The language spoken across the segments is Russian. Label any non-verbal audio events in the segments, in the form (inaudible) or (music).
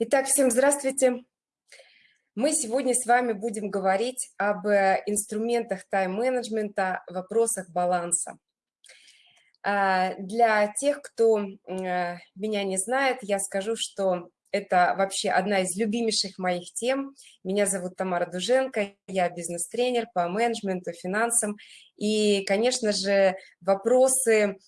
Итак, всем здравствуйте. Мы сегодня с вами будем говорить об э, инструментах тайм-менеджмента, вопросах баланса. А, для тех, кто э, меня не знает, я скажу, что это вообще одна из любимейших моих тем. Меня зовут Тамара Дуженко, я бизнес-тренер по менеджменту, финансам. И, конечно же, вопросы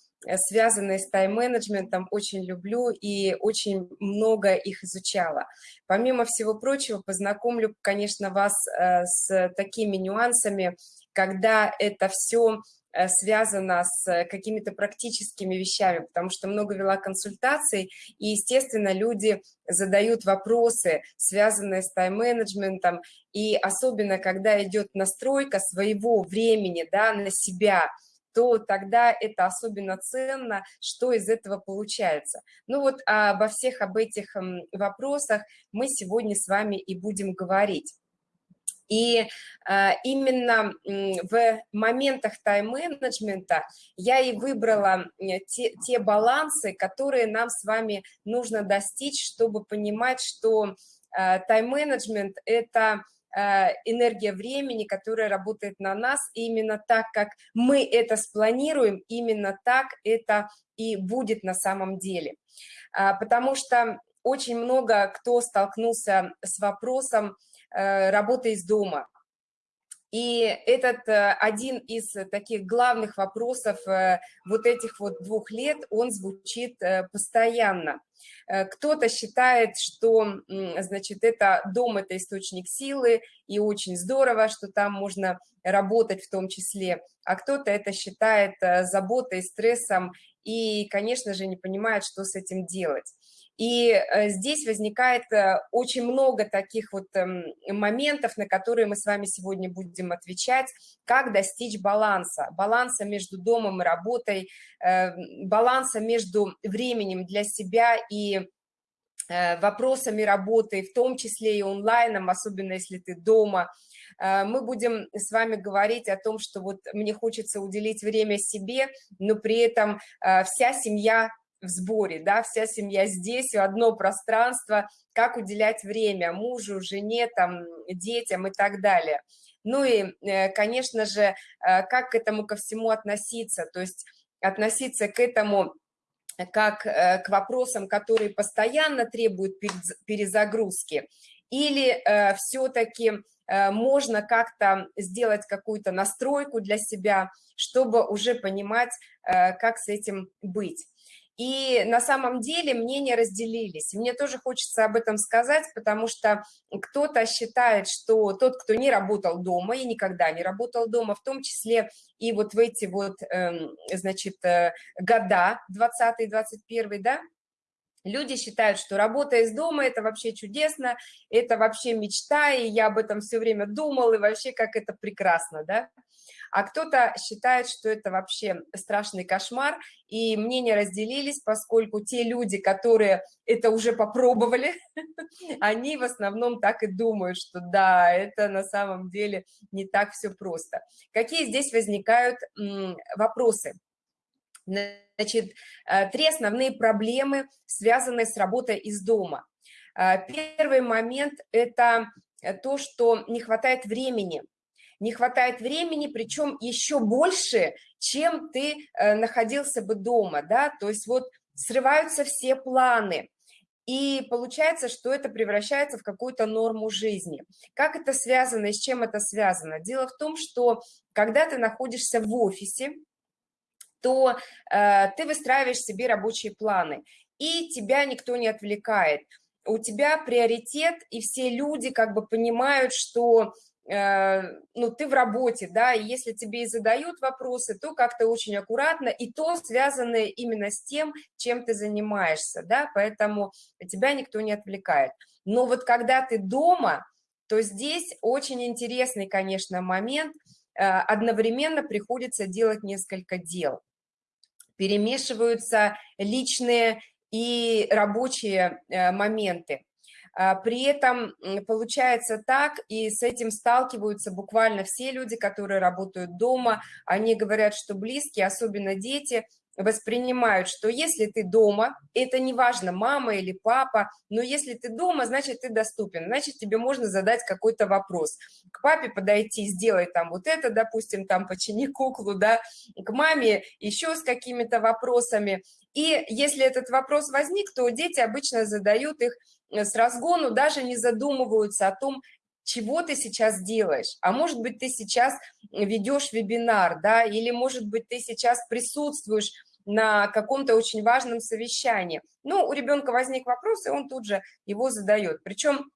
связанные с тайм-менеджментом, очень люблю и очень много их изучала. Помимо всего прочего, познакомлю, конечно, вас э, с такими нюансами, когда это все э, связано с какими-то практическими вещами, потому что много вела консультаций, и, естественно, люди задают вопросы, связанные с тайм-менеджментом, и особенно, когда идет настройка своего времени да, на себя – то тогда это особенно ценно, что из этого получается. Ну вот обо всех об этих вопросах мы сегодня с вами и будем говорить. И э, именно в моментах тайм-менеджмента я и выбрала те, те балансы, которые нам с вами нужно достичь, чтобы понимать, что э, тайм-менеджмент – это Э, энергия времени, которая работает на нас, и именно так, как мы это спланируем, именно так это и будет на самом деле. А, потому что очень много кто столкнулся с вопросом э, работы из дома, и этот э, один из таких главных вопросов э, вот этих вот двух лет, он звучит э, постоянно. Кто-то считает, что, значит, это дом – это источник силы, и очень здорово, что там можно работать в том числе, а кто-то это считает заботой, стрессом, и, конечно же, не понимает, что с этим делать. И э, здесь возникает э, очень много таких вот эм, моментов, на которые мы с вами сегодня будем отвечать, как достичь баланса, баланса между домом и работой, э, баланса между временем для себя и вопросами работы, в том числе и онлайном, особенно если ты дома. Мы будем с вами говорить о том, что вот мне хочется уделить время себе, но при этом вся семья в сборе, да, вся семья здесь, одно пространство, как уделять время мужу, жене, там, детям и так далее. Ну и, э, конечно же, э, как к этому ко всему относиться, то есть относиться к этому как э, к вопросам, которые постоянно требуют перезагрузки, или все-таки можно как-то сделать какую-то настройку для себя, чтобы уже понимать, как с этим быть. И на самом деле мнения разделились. мне тоже хочется об этом сказать, потому что кто-то считает, что тот, кто не работал дома и никогда не работал дома, в том числе и вот в эти вот, эм, значит, э, года, 20-21, да, Люди считают, что работа из дома – это вообще чудесно, это вообще мечта, и я об этом все время думал, и вообще как это прекрасно, да? а кто-то считает, что это вообще страшный кошмар, и мнения разделились, поскольку те люди, которые это уже попробовали, (laughs) они в основном так и думают, что да, это на самом деле не так все просто. Какие здесь возникают вопросы? Значит, э, три основные проблемы, связанные с работой из дома. Э, первый момент – это то, что не хватает времени – не хватает времени, причем еще больше, чем ты э, находился бы дома, да, то есть вот срываются все планы, и получается, что это превращается в какую-то норму жизни. Как это связано и с чем это связано? Дело в том, что когда ты находишься в офисе, то э, ты выстраиваешь себе рабочие планы, и тебя никто не отвлекает. У тебя приоритет, и все люди как бы понимают, что Э, ну, ты в работе, да, и если тебе и задают вопросы, то как-то очень аккуратно, и то связанное именно с тем, чем ты занимаешься, да, поэтому тебя никто не отвлекает. Но вот когда ты дома, то здесь очень интересный, конечно, момент, э, одновременно приходится делать несколько дел. Перемешиваются личные и рабочие э, моменты. А, при этом получается так, и с этим сталкиваются буквально все люди, которые работают дома. Они говорят, что близкие, особенно дети, воспринимают, что если ты дома, это не важно, мама или папа, но если ты дома, значит, ты доступен, значит, тебе можно задать какой-то вопрос. К папе подойти, сделай там вот это, допустим, там почини куклу, да, к маме еще с какими-то вопросами. И если этот вопрос возник, то дети обычно задают их э, с разгону, даже не задумываются о том, чего ты сейчас делаешь, а может быть, ты сейчас ведешь вебинар, да, или, может быть, ты сейчас присутствуешь на каком-то очень важном совещании. Ну, у ребенка возник вопрос, и он тут же его задает. Причем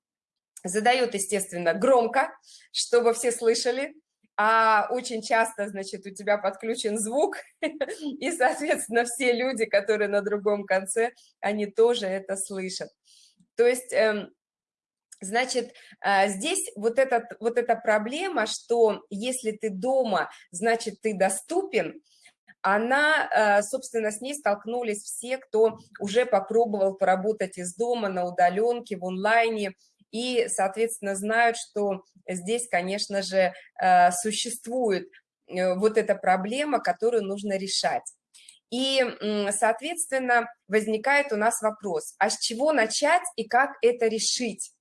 задает, естественно, громко, чтобы все слышали, а очень часто, значит, у тебя подключен звук, (laughs) и, соответственно, все люди, которые на другом конце, они тоже это слышат. То есть эм, Значит, э, здесь вот, этот, вот эта проблема, что если ты дома, значит, ты доступен, она, э, собственно, с ней столкнулись все, кто уже попробовал поработать из дома, на удаленке, в онлайне, и, соответственно, знают, что здесь, конечно же, э, существует вот эта проблема, которую нужно решать. И, соответственно, возникает у нас вопрос, а с чего начать и как это решить?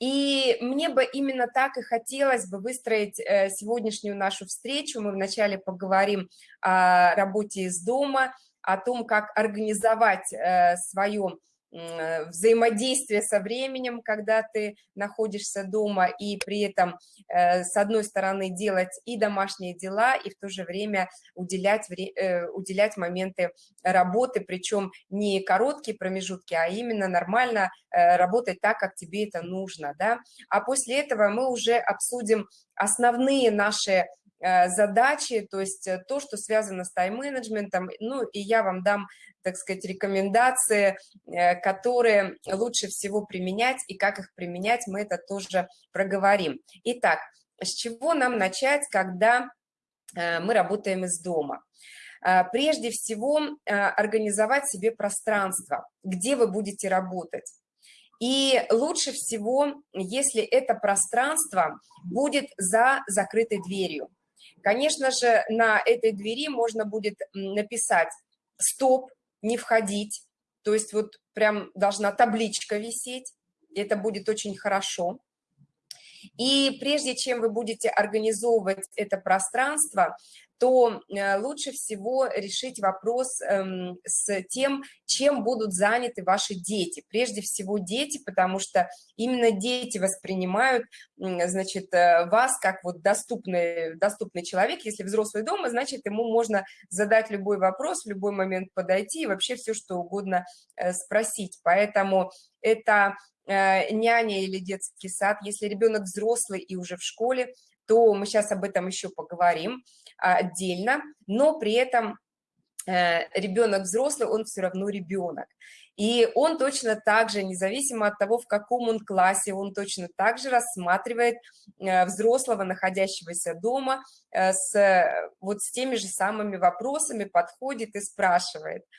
И мне бы именно так и хотелось бы выстроить э, сегодняшнюю нашу встречу. Мы вначале поговорим о работе из дома, о том, как организовать э, свое взаимодействие со временем, когда ты находишься дома, и при этом, э, с одной стороны, делать и домашние дела, и в то же время уделять, э, уделять моменты работы, причем не короткие промежутки, а именно нормально работать так, как тебе это нужно. Да? А после этого мы уже обсудим основные наши задачи, то есть то, что связано с тайм-менеджментом, ну и я вам дам так сказать, рекомендации, э, которые лучше всего применять, и как их применять, мы это тоже проговорим. Итак, с чего нам начать, когда э, мы работаем из дома? Э, прежде всего, организовать себе пространство, где вы будете работать. И лучше всего, если это пространство будет за закрытой дверью. Конечно же, на этой двери можно будет написать «стоп», не входить, то есть вот прям должна табличка висеть, это будет очень хорошо. И прежде чем вы будете организовывать это пространство, то э, лучше всего решить вопрос эм, с тем, чем будут заняты ваши дети. Прежде всего дети, потому что именно дети воспринимают, значит, э, вас как вот доступный, доступный человек. Если взрослый дома, значит, ему можно задать любой вопрос, в любой момент подойти и вообще все, что угодно э, спросить. Поэтому это няня или детский сад. Если ребенок взрослый и уже в школе, то мы сейчас об этом еще поговорим отдельно, но при этом э, ребенок взрослый, он все равно ребенок. И он точно так же, независимо от того, в каком он классе, он точно так же рассматривает э, взрослого, находящегося дома, э, с, вот с теми же самыми вопросами, подходит и спрашивает –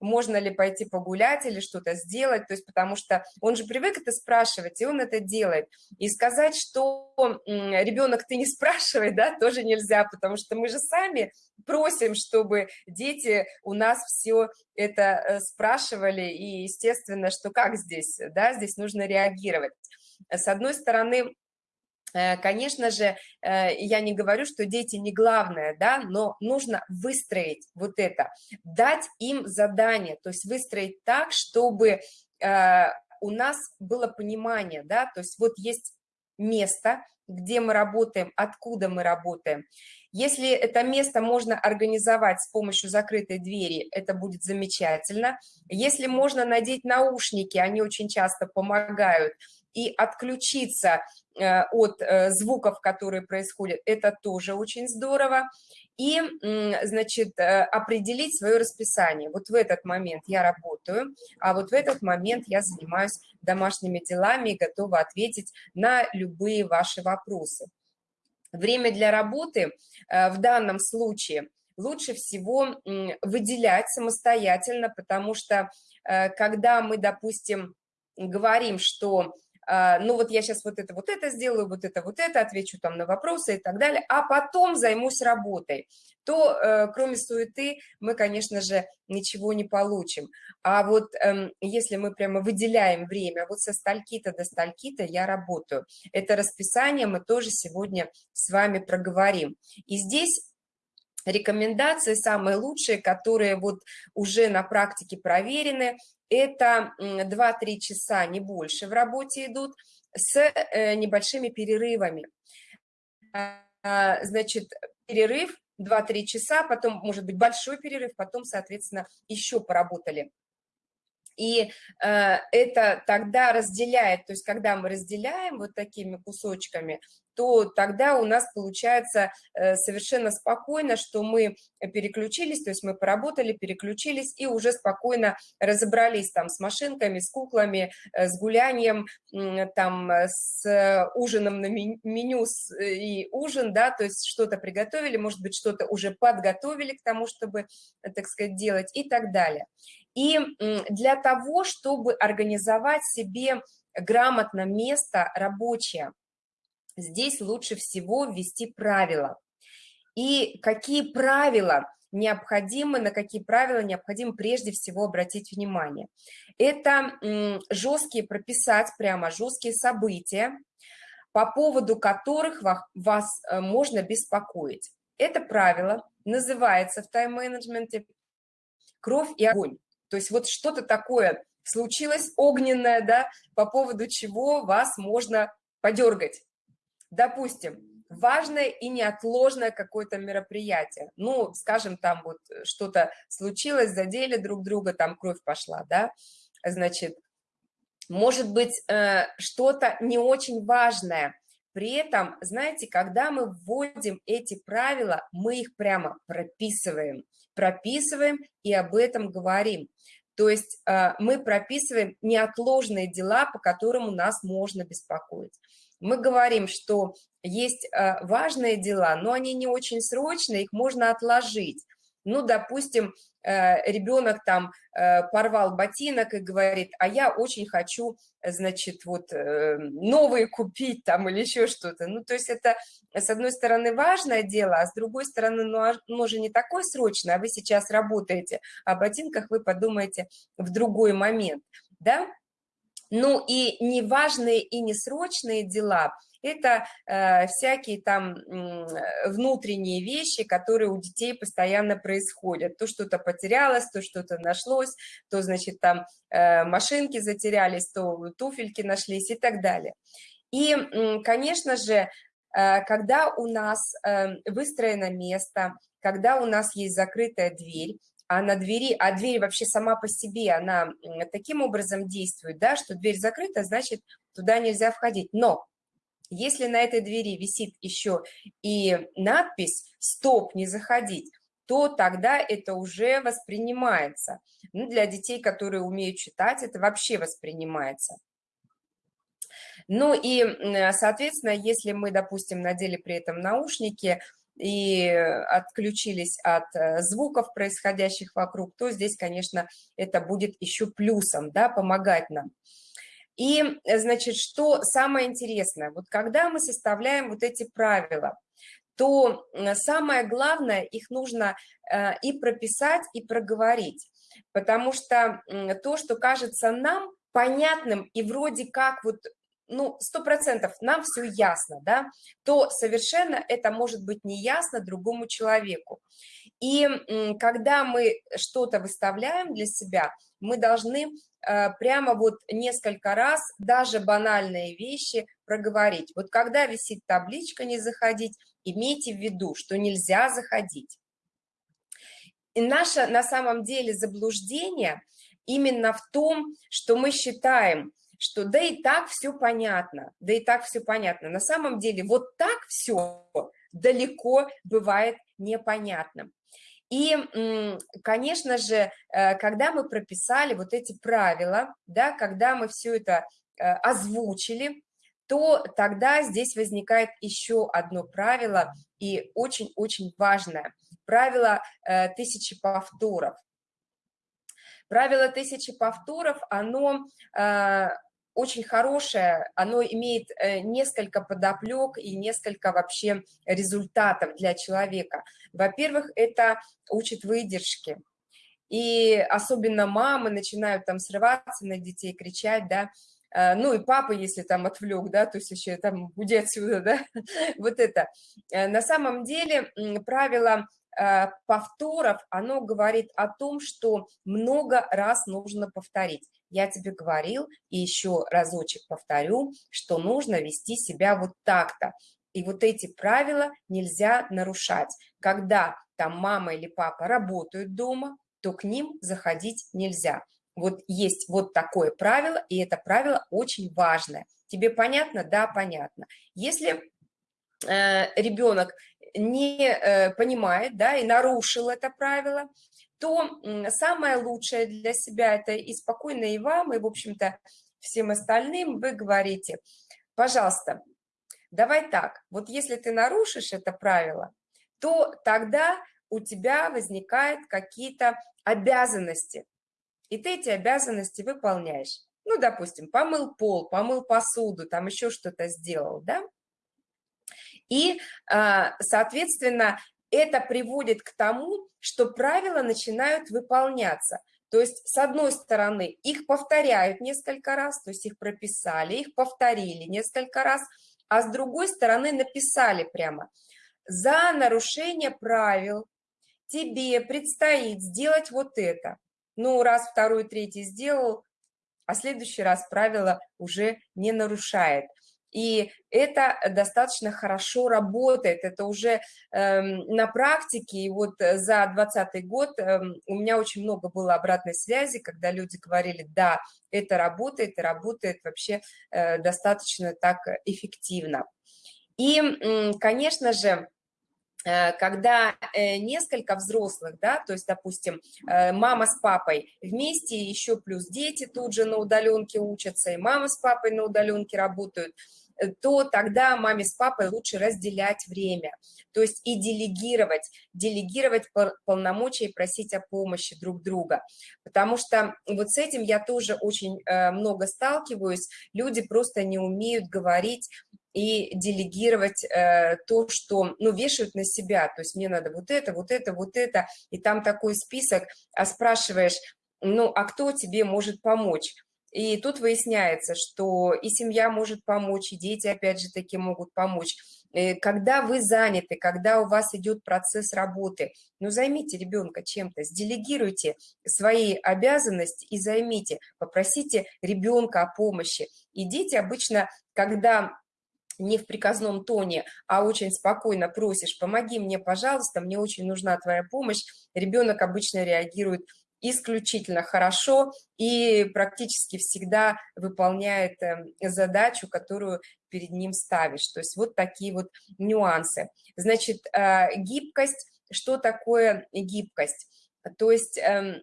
можно ли пойти погулять или что-то сделать, то есть потому что он же привык это спрашивать, и он это делает. И сказать, что ребенок ты не (laughs) спрашивай, да, тоже нельзя, потому что мы же сами просим, чтобы дети у нас все это э, спрашивали, и естественно, что как здесь, да, здесь нужно реагировать. С одной стороны, конечно же, э, я не говорю, что дети не главное, да, но нужно выстроить вот это, дать им задание, то есть выстроить так, чтобы э, у нас было понимание, да, то есть вот есть место, где мы работаем, откуда мы работаем. Если это место можно организовать с помощью закрытой двери, это будет замечательно. Если можно надеть наушники, они очень часто помогают, и отключиться э, от э, звуков, которые происходят, это тоже очень здорово. И, значит, э, определить свое расписание. Вот в этот момент я работаю, а вот в этот момент я занимаюсь домашними делами и готова ответить на любые ваши вопросы. Время для работы в данном случае лучше всего выделять самостоятельно, потому что когда мы, допустим, говорим, что ну вот я сейчас вот это, вот это сделаю, вот это, вот это, отвечу там на вопросы и так далее, а потом займусь работой, то э, кроме суеты мы, конечно же, ничего не получим. А вот эм, если мы прямо выделяем время, вот со стальки-то до стальки-то я работаю, это расписание мы тоже сегодня с вами проговорим. И здесь рекомендации самые лучшие, которые вот уже на практике проверены, это 2-3 часа, не больше в работе идут, с э, небольшими перерывами. А, значит, перерыв 2-3 часа, потом, может быть, большой перерыв, потом, соответственно, еще поработали. И э, это тогда разделяет, то есть когда мы разделяем вот такими кусочками, то тогда у нас получается э, совершенно спокойно, что мы переключились, то есть мы поработали, переключились и уже спокойно разобрались там с машинками, с куклами, э, с гулянием, там с ужином на меню и ужин, да, то есть что-то приготовили, может быть, что-то уже подготовили к тому, чтобы, так сказать, делать и так далее. И для того, чтобы организовать себе грамотно место рабочее, здесь лучше всего ввести правила. И какие правила необходимы, на какие правила необходимо прежде всего обратить внимание. Это жесткие прописать прямо, жесткие события, по поводу которых вас э, можно беспокоить. Это правило называется в тайм-менеджменте «Кровь и огонь». То есть вот что-то такое случилось огненное, да, по поводу чего вас можно подергать. Допустим, важное и неотложное какое-то мероприятие. Ну, скажем, там вот что-то случилось, задели друг друга, там кровь пошла, да, значит, может быть, э, что-то не очень важное. При этом, знаете, когда мы вводим эти правила, мы их прямо прописываем, прописываем и об этом говорим. То есть э, мы прописываем неотложные дела, по которым у нас можно беспокоить. Мы говорим, что есть э, важные дела, но они не очень срочные, их можно отложить. Ну, допустим, э, ребенок там порвал ботинок и говорит, а я очень хочу, значит, вот новые купить там или еще что-то. Ну, то есть это, с одной стороны, важное дело, а с другой стороны, ну, а, оно же не такое срочное, а вы сейчас работаете, о ботинках вы подумаете в другой момент, да? Ну и неважные и несрочные дела – это э, всякие там э, внутренние вещи, которые у детей постоянно происходят. То что-то потерялось, то что-то нашлось, то, значит, там э, машинки затерялись, то туфельки нашлись и так далее. И, конечно же, э, когда у нас э, выстроено место, когда у нас есть закрытая дверь, а на двери, а дверь вообще сама по себе, она таким образом действует, да, что дверь закрыта, значит, туда нельзя входить. Но если на этой двери висит еще и надпись «Стоп, не заходить», то тогда это уже воспринимается. Ну, для детей, которые умеют читать, это вообще воспринимается. Ну и, соответственно, если мы, допустим, надели при этом наушники, и отключились от э, звуков, происходящих вокруг, то здесь, конечно, это будет еще плюсом, да, помогать нам. И, значит, что самое интересное, вот когда мы составляем вот эти правила, то самое главное, их нужно э, и прописать, и проговорить, потому что то, что кажется нам понятным и вроде как вот ну, сто процентов нам все ясно, да, то совершенно это может быть не ясно другому человеку. И когда мы что-то выставляем для себя, мы должны э, прямо вот несколько раз даже банальные вещи проговорить. Вот когда висит табличка «Не заходить», имейте в виду, что нельзя заходить. И наше на самом деле заблуждение именно в том, что мы считаем, что да и так все понятно, да и так все понятно. На самом деле вот так все далеко бывает непонятным. И, конечно же, э, когда мы прописали вот эти правила, да, когда мы все это э, озвучили, то тогда здесь возникает еще одно правило, и очень-очень важное. Правило э, тысячи повторов. Правило тысячи повторов, оно очень хорошее, оно имеет э, несколько подоплек и несколько вообще результатов для человека. Во-первых, это учит выдержки. И особенно мамы начинают там срываться на детей, кричать, да, э, ну и папа, если там отвлек, да, то есть еще там уйди отсюда, (laughs) да, вот это. На самом деле правило Э, повторов, оно говорит о том, что много раз нужно повторить. Я тебе говорил и еще разочек повторю, что нужно вести себя вот так-то. И вот эти правила нельзя нарушать. Когда там мама или папа работают дома, то к ним заходить нельзя. Вот есть вот такое правило, и это правило очень важное. Тебе понятно? Да, понятно. Если э, ребенок не э, понимает, да, и нарушил это правило, то самое лучшее для себя это и спокойно и вам, и, в общем-то, всем остальным вы говорите, пожалуйста, давай так, вот если ты нарушишь это правило, то тогда у тебя возникают какие-то обязанности, и ты эти обязанности выполняешь. Ну, допустим, помыл пол, помыл посуду, там еще что-то сделал, да? И, а, соответственно, это приводит к тому, что правила начинают выполняться. То есть, с одной стороны, их повторяют несколько раз, то есть их прописали, их повторили несколько раз, а с другой стороны написали прямо. За нарушение правил тебе предстоит сделать вот это. Ну, раз, второй, третий сделал, а следующий раз правило уже не нарушает. И это достаточно хорошо работает, это уже э, на практике, и вот э, за 2020 год э, у меня очень много было обратной связи, когда люди говорили, да, это работает, и работает вообще э, достаточно так эффективно. И, э, конечно же, э, когда э, несколько взрослых, да, то есть, допустим, мама с папой вместе, еще плюс дети тут же на удаленке учатся, и мама с папой на удаленке работают – то тогда маме с папой лучше разделять время, то есть и делегировать, делегировать полномочия и просить о помощи друг друга, потому что вот с этим я тоже очень э, много сталкиваюсь, люди просто не умеют говорить и делегировать э, то, что, ну, вешают на себя, то есть мне надо вот это, вот это, вот это, и там такой список, а спрашиваешь, ну, а кто тебе может помочь? И тут выясняется, что и семья может помочь, и дети, опять же таки, могут помочь. Э, когда вы заняты, когда у вас идет процесс работы, ну, займите ребенка чем-то, сделегируйте свои обязанности и займите, попросите ребенка о помощи. И дети обычно, когда не в приказном тоне, а очень спокойно просишь, помоги мне, пожалуйста, мне очень нужна твоя помощь, ребенок обычно реагирует исключительно хорошо и практически всегда выполняет эм, задачу, которую перед ним ставишь. То есть вот такие вот нюансы. Значит, э, гибкость. Что такое гибкость? То есть эм,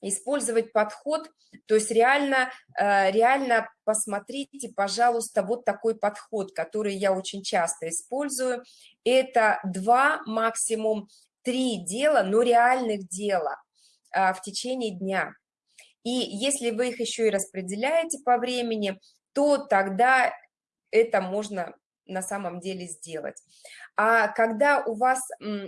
использовать подход, то есть реально, э, реально посмотрите, пожалуйста, вот такой подход, который я очень часто использую. Это два, максимум три дела, но реальных дела. А, в течение дня. И если вы их еще и распределяете по времени, то тогда это можно на самом деле сделать. А когда у вас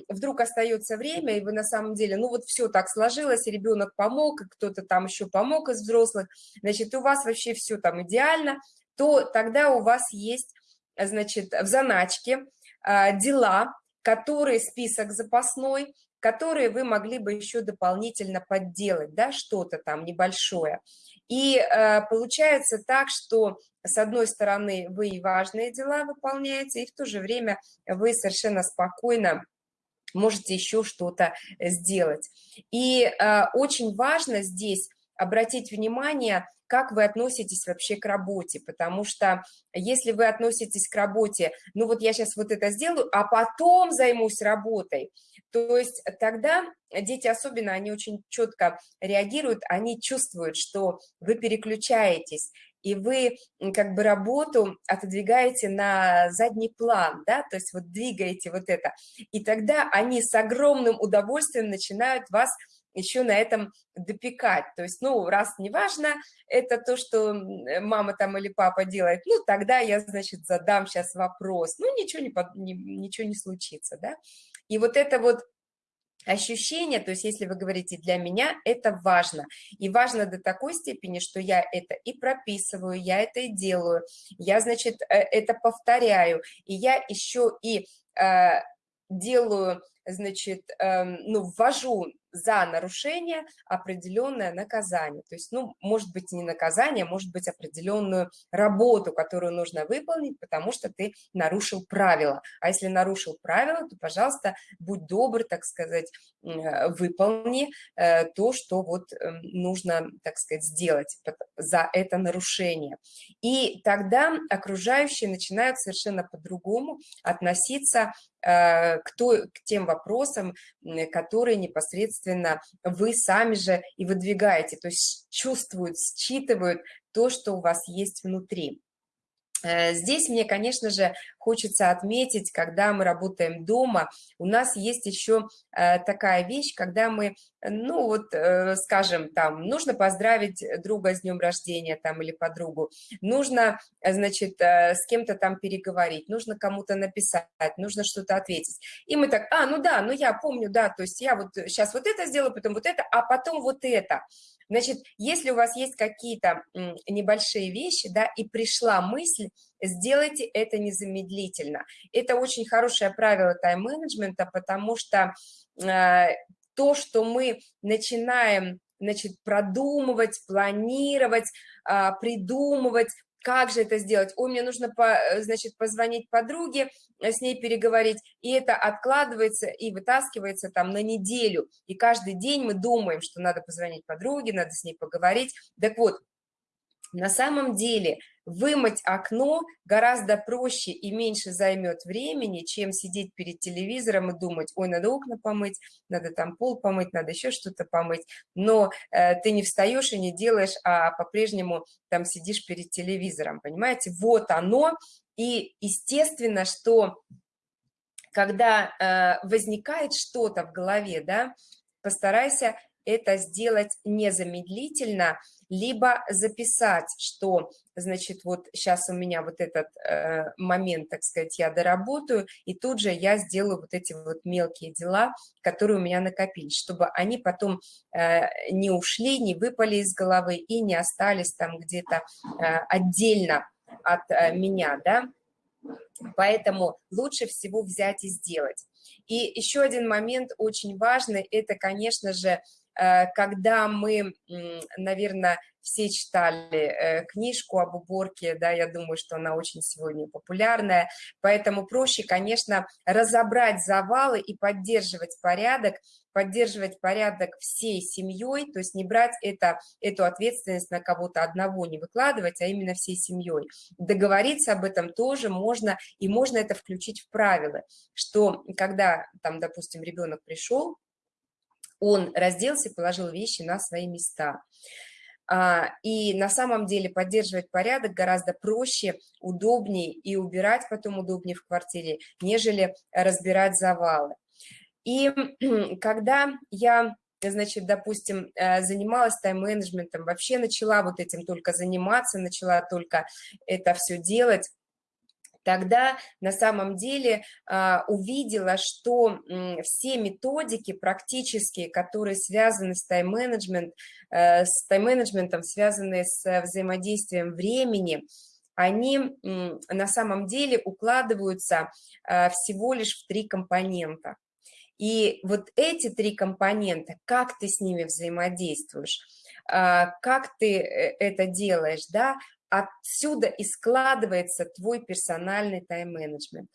вдруг остается время, и вы на самом деле, ну вот все так сложилось, ребенок помог, кто-то там еще помог из взрослых, значит, у вас вообще все там идеально, то тогда у вас есть, значит, в заначке а, дела, которые список запасной, которые вы могли бы еще дополнительно подделать, да, что-то там небольшое. И э, получается так, что с одной стороны вы и важные дела выполняете, и в то же время вы совершенно спокойно можете еще что-то сделать. И э, очень важно здесь обратить внимание как вы относитесь вообще к работе, потому что если вы относитесь к работе, ну вот я сейчас вот это сделаю, а потом займусь работой, то есть тогда дети особенно, они очень четко реагируют, они чувствуют, что вы переключаетесь, и вы как бы работу отодвигаете на задний план, да, то есть вот двигаете вот это, и тогда они с огромным удовольствием начинают вас еще на этом допекать. То есть, ну, раз не важно, это то, что мама там или папа делает, ну, тогда я, значит, задам сейчас вопрос. Ну, ничего не, не, ничего не случится, да. И вот это вот ощущение, то есть если вы говорите «для меня», это важно. И важно до такой степени, что я это и прописываю, я это и делаю, я, значит, э, это повторяю, и я еще и э, делаю, значит, э, ну, ввожу за нарушение определенное наказание. То есть, ну, может быть, не наказание, может быть, определенную работу, которую нужно выполнить, потому что ты нарушил правила. А если нарушил правила, то, пожалуйста, будь добр, так сказать, э, выполни э, то, что вот эм, нужно, так сказать, сделать за это нарушение. И тогда окружающие начинают совершенно по-другому относиться э, к, той, к тем вопросам, которые непосредственно вы сами же и выдвигаете, то есть чувствуют, считывают то, что у вас есть внутри. Э, здесь мне, конечно же, хочется отметить, когда мы работаем дома, у нас есть еще э, такая вещь, когда мы, ну вот, э, скажем, там, нужно поздравить друга с днем рождения там или подругу, нужно, значит, с кем-то там переговорить, нужно кому-то написать, нужно что-то ответить. И мы так, а, ну да, ну я помню, да, то есть я вот сейчас вот это сделаю, потом вот это, а потом вот это. Значит, если у вас есть какие-то небольшие вещи, да, и пришла мысль, сделайте это незамедлительно. Это очень хорошее правило тайм-менеджмента, потому что э, то, что мы начинаем значит, продумывать, планировать, э, придумывать, как же это сделать? Ой, мне нужно, по, э, значит, позвонить подруге, э, с ней переговорить, и это откладывается и вытаскивается там на неделю, и каждый день мы думаем, что надо позвонить подруге, надо с ней поговорить. Так вот, на самом деле вымыть окно гораздо проще и меньше займет времени, чем сидеть перед телевизором и думать, ой, надо окна помыть, надо там пол помыть, надо еще что-то помыть, но э, ты не встаешь и не делаешь, а по-прежнему там сидишь перед телевизором, понимаете? Вот оно, и естественно, что когда э, возникает что-то в голове, да, постарайся это сделать незамедлительно, либо записать, что, значит, вот сейчас у меня вот этот э, момент, так сказать, я доработаю, и тут же я сделаю вот эти вот мелкие дела, которые у меня накопились, чтобы они потом э, не ушли, не выпали из головы и не остались там где-то э, отдельно от э, меня, да. Поэтому лучше всего взять и сделать. И еще один момент очень важный, это, конечно же, когда мы, наверное, все читали э, книжку об уборке, да, я думаю, что она очень сегодня популярная, поэтому проще, конечно, разобрать завалы и поддерживать порядок, поддерживать порядок всей семьей, то есть не брать это, эту ответственность на кого-то одного, не выкладывать, а именно всей семьей. Договориться об этом тоже можно, и можно это включить в правила, что когда, там, допустим, ребенок пришел, он разделся, положил вещи на свои места. А, и на самом деле поддерживать порядок гораздо проще, удобнее и убирать потом удобнее в квартире, нежели разбирать завалы. И (clears throat) когда я, значит, допустим, э, занималась тайм-менеджментом, вообще начала вот этим только заниматься, начала только это все делать, тогда на самом деле а, увидела, что все методики практические, которые связаны с тайм-менеджмент, э, с тайм-менеджментом, связанные с взаимодействием времени, они на самом деле укладываются а, всего лишь в три компонента. И вот эти три компонента, как ты с ними взаимодействуешь, а, как ты э, это делаешь, да, отсюда и складывается твой персональный тайм-менеджмент.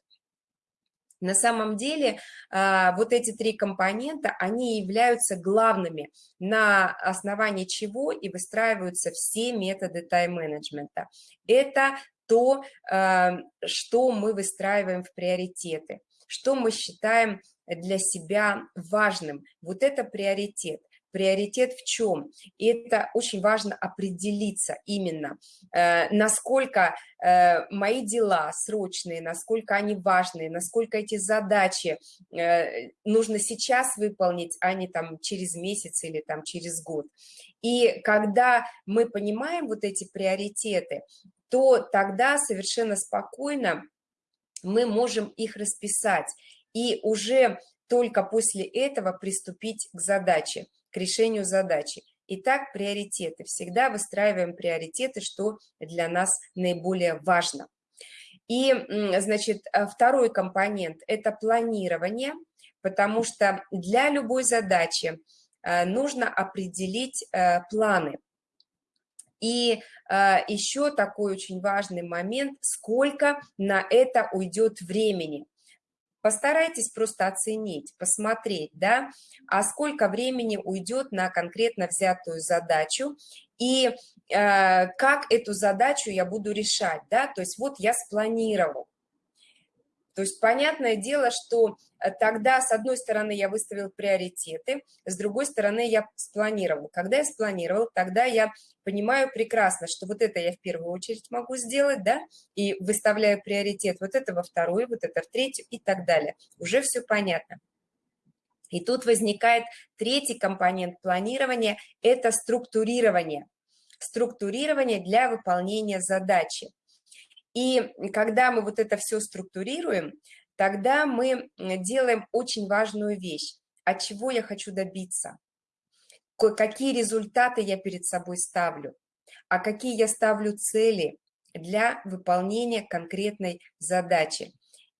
На самом деле а, вот эти три компонента, они являются главными, на основании чего и выстраиваются все методы тайм-менеджмента. Это то, а, что мы выстраиваем в приоритеты, что мы считаем для себя важным. Вот это приоритет. Приоритет в чем? И это очень важно определиться именно, э, насколько э, мои дела срочные, насколько они важные, насколько эти задачи э, нужно сейчас выполнить, а не там через месяц или там через год. И когда мы понимаем вот эти приоритеты, то тогда совершенно спокойно мы можем их расписать и уже только после этого приступить к задаче, к решению задачи. Итак, приоритеты. Всегда выстраиваем приоритеты, что для нас наиболее важно. И, значит, э, второй компонент – это планирование, потому что для любой задачи э, нужно определить э, планы. И еще такой очень важный момент – сколько на это уйдет времени. Постарайтесь просто оценить, посмотреть, да, а сколько времени уйдет на конкретно взятую задачу и э, как эту задачу я буду решать, да, то есть вот я спланировал, то есть понятное дело, что э, тогда, с одной стороны, я выставил приоритеты, с другой стороны, я спланировал. Когда я спланировал, тогда я понимаю прекрасно, что вот это я в первую очередь могу сделать, да, и выставляю приоритет, вот это во вторую, вот это в третью и так далее. Уже все понятно. И тут возникает третий компонент планирования – это структурирование. Структурирование для выполнения задачи. И когда мы вот это все структурируем, тогда мы делаем очень важную вещь. От чего я хочу добиться? Какие результаты я перед собой ставлю? А какие я ставлю цели для выполнения конкретной задачи?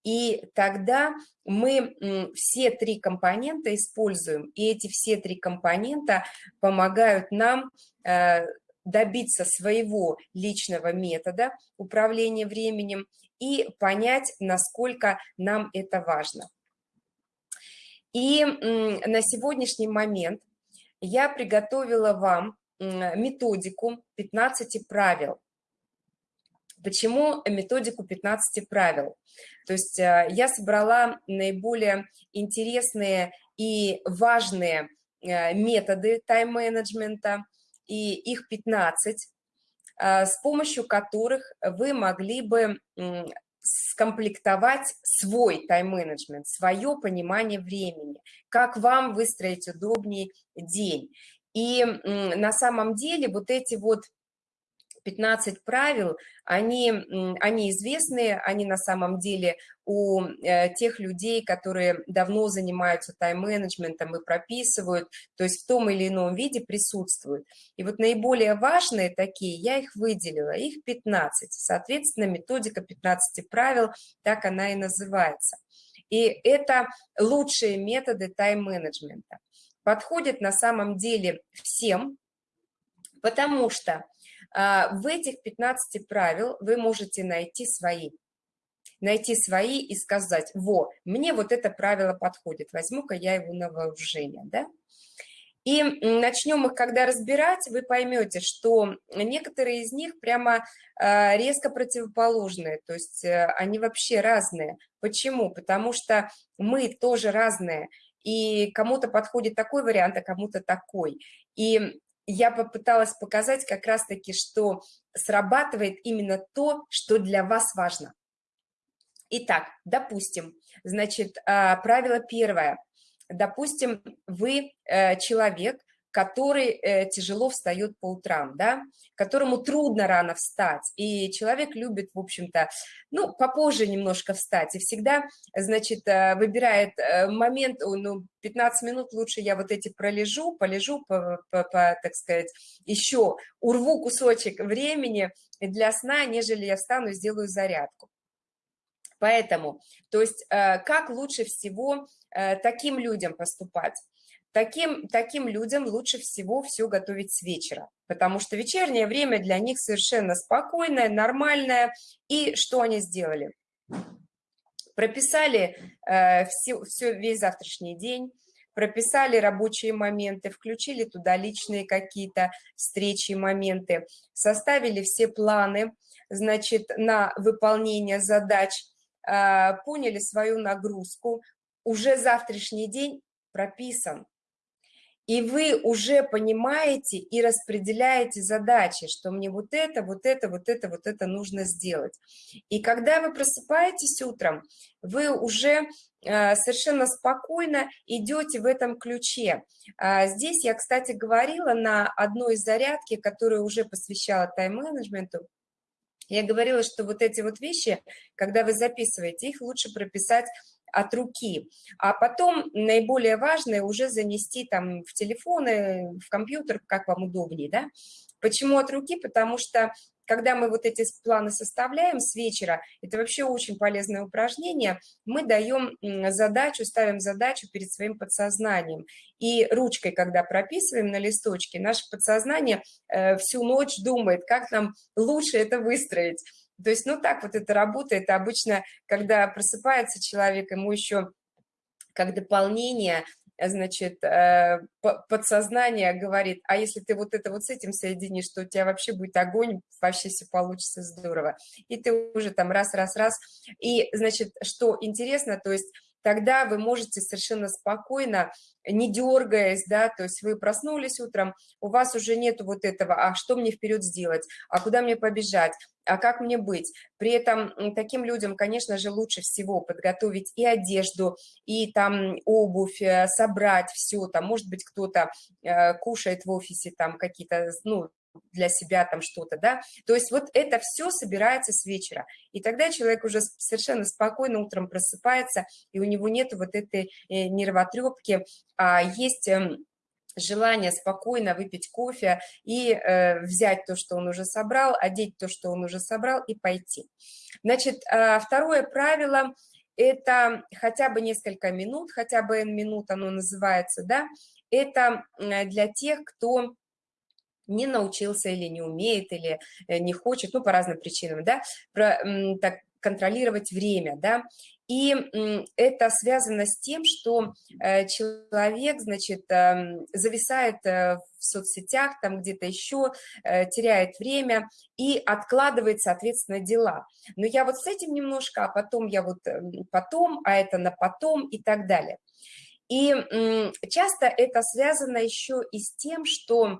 И тогда мы все три компонента используем, и эти все три компонента помогают нам э, добиться своего личного метода управления временем и понять, насколько нам это важно. И на сегодняшний момент я приготовила вам методику 15 правил. Почему методику 15 правил? То есть э, я собрала наиболее интересные и важные э, методы тайм-менеджмента, и их 15, а, с помощью которых вы могли бы скомплектовать свой тайм-менеджмент, свое понимание времени, как вам выстроить удобней день. И на самом деле вот эти вот 15 правил, они, они известные, они на самом деле у э, тех людей, которые давно занимаются тайм-менеджментом и прописывают, то есть в том или ином виде присутствуют. И вот наиболее важные такие, я их выделила, их 15. Соответственно, методика 15 правил, так она и называется. И это лучшие методы тайм-менеджмента. Подходят на самом деле всем, потому что в этих 15 правил вы можете найти свои. Найти свои и сказать, во, мне вот это правило подходит, возьму-ка я его на вооружение, да? И начнем их, когда разбирать, вы поймете, что некоторые из них прямо а, резко противоположные, то есть э, они вообще разные. Почему? Потому что мы тоже разные, и кому-то подходит такой вариант, а кому-то такой. И я попыталась показать как раз-таки, что срабатывает именно то, что для вас важно. Итак, допустим, значит, а, правило первое. Допустим, вы э, человек, который э, тяжело встает по утрам, да, которому трудно рано встать, и человек любит, в общем-то, ну, попозже немножко встать, и всегда, значит, э, выбирает э, момент, ну, 15 минут лучше я вот эти пролежу, полежу, по, по, по, так сказать, еще урву кусочек времени для сна, нежели я встану и сделаю зарядку. Поэтому, то есть, как лучше всего таким людям поступать? Таким, таким людям лучше всего все готовить с вечера, потому что вечернее время для них совершенно спокойное, нормальное. И что они сделали? Прописали э, все, все, весь завтрашний день, прописали рабочие моменты, включили туда личные какие-то встречи, моменты, составили все планы, значит, на выполнение задач, э, поняли свою нагрузку, уже завтрашний день прописан, и вы уже понимаете и распределяете задачи, что мне вот это, вот это, вот это, вот это нужно сделать. И когда вы просыпаетесь утром, вы уже э, совершенно спокойно идете в этом ключе. А здесь я, кстати, говорила на одной из зарядки, которую уже посвящала тайм-менеджменту, я говорила, что вот эти вот вещи, когда вы записываете, их лучше прописать от руки, а потом наиболее важное уже занести там в телефоны, в компьютер, как вам удобнее, да. Почему от руки? Потому что когда мы вот эти планы составляем с вечера, это вообще очень полезное упражнение, мы даем задачу, ставим задачу перед своим подсознанием. И ручкой, когда прописываем на листочке, наше подсознание э, всю ночь думает, как нам лучше это выстроить. То есть, ну, так вот это работает. Обычно, когда просыпается человек, ему еще как дополнение, значит, э, подсознание говорит, а если ты вот это вот с этим соединишь, то у тебя вообще будет огонь, вообще все получится здорово. И ты уже там раз-раз-раз. И, значит, что интересно, то есть тогда вы можете совершенно спокойно, не дергаясь, да, то есть вы проснулись утром, у вас уже нету вот этого, а что мне вперед сделать, а куда мне побежать, а как мне быть? При этом таким людям, конечно же, лучше всего подготовить и одежду, и там обувь, э, собрать все, там, может быть, кто-то э, кушает в офисе там какие-то, ну, для себя там что-то, да, то есть вот это все собирается с вечера, и тогда человек уже совершенно спокойно утром просыпается, и у него нет вот этой э, нервотрепки, а есть эм, желание спокойно выпить кофе и э, взять то, что он уже собрал, одеть то, что он уже собрал и пойти. Значит, э, второе правило – это хотя бы несколько минут, хотя бы N минут оно называется, да, это для тех, кто не научился или не умеет, или э, не хочет, ну, по разным причинам, да, про, так, контролировать время, да, и это связано с тем, что э, человек, значит, эм, зависает э, в соцсетях, там где-то еще, теряет время и откладывает, соответственно, дела. Но я вот с этим немножко, а потом я вот потом, а это на потом и так далее. И часто это связано еще и с тем, что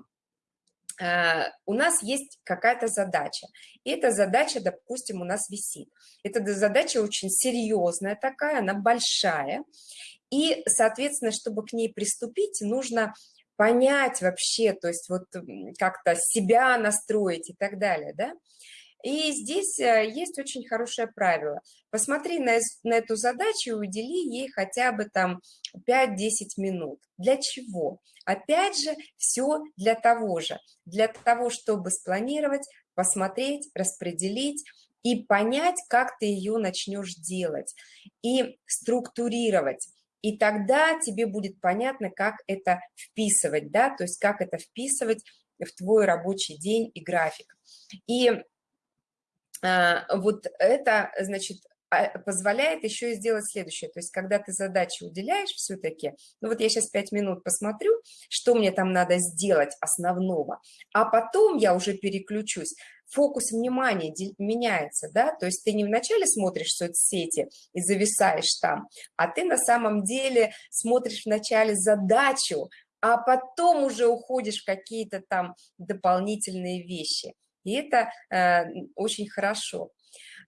у нас есть какая-то задача, и эта задача, допустим, у нас висит. Эта задача очень серьезная такая, она большая, и, соответственно, чтобы к ней приступить, нужно понять вообще, то есть вот как-то себя настроить и так далее, да. И здесь э, есть очень хорошее правило. Посмотри на, на эту задачу и удели ей хотя бы там 5-10 минут. Для чего? Опять же, все для того же. Для того, чтобы спланировать, посмотреть, распределить и понять, как ты ее начнешь делать. И структурировать. И тогда тебе будет понятно, как это вписывать, да, то есть как это вписывать в твой рабочий день и график. И а, вот это, значит, позволяет еще и сделать следующее. То есть, когда ты задачи уделяешь все-таки, ну вот я сейчас 5 минут посмотрю, что мне там надо сделать основного, а потом я уже переключусь, фокус внимания меняется, да, то есть ты не вначале смотришь соцсети и зависаешь там, а ты на самом деле смотришь вначале задачу, а потом уже уходишь в какие-то там дополнительные вещи и это э, очень хорошо.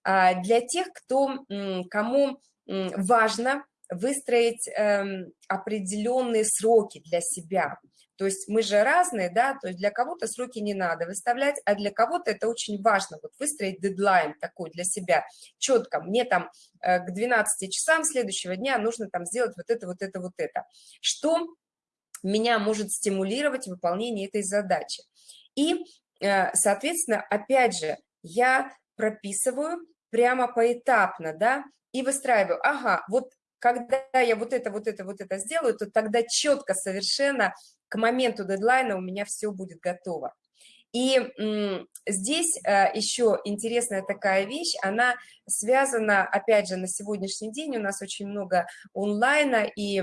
А для тех, кто, кому важно выстроить эм, определенные сроки для себя. То есть мы же разные, да, то есть для кого-то сроки не надо выставлять, а для кого-то это очень важно, вот выстроить дедлайн такой для себя, четко, мне там э, к 12 часам следующего дня нужно там сделать вот это, вот это, вот это. Что меня может стимулировать выполнение этой задачи. И Э, соответственно, опять же, я прописываю прямо поэтапно, да, и выстраиваю, ага, вот когда я вот это, вот это, вот это сделаю, то тогда четко совершенно к моменту дедлайна у меня все будет готово. И здесь э, еще интересная такая вещь, она связана, опять же, на сегодняшний день у нас очень много онлайна, и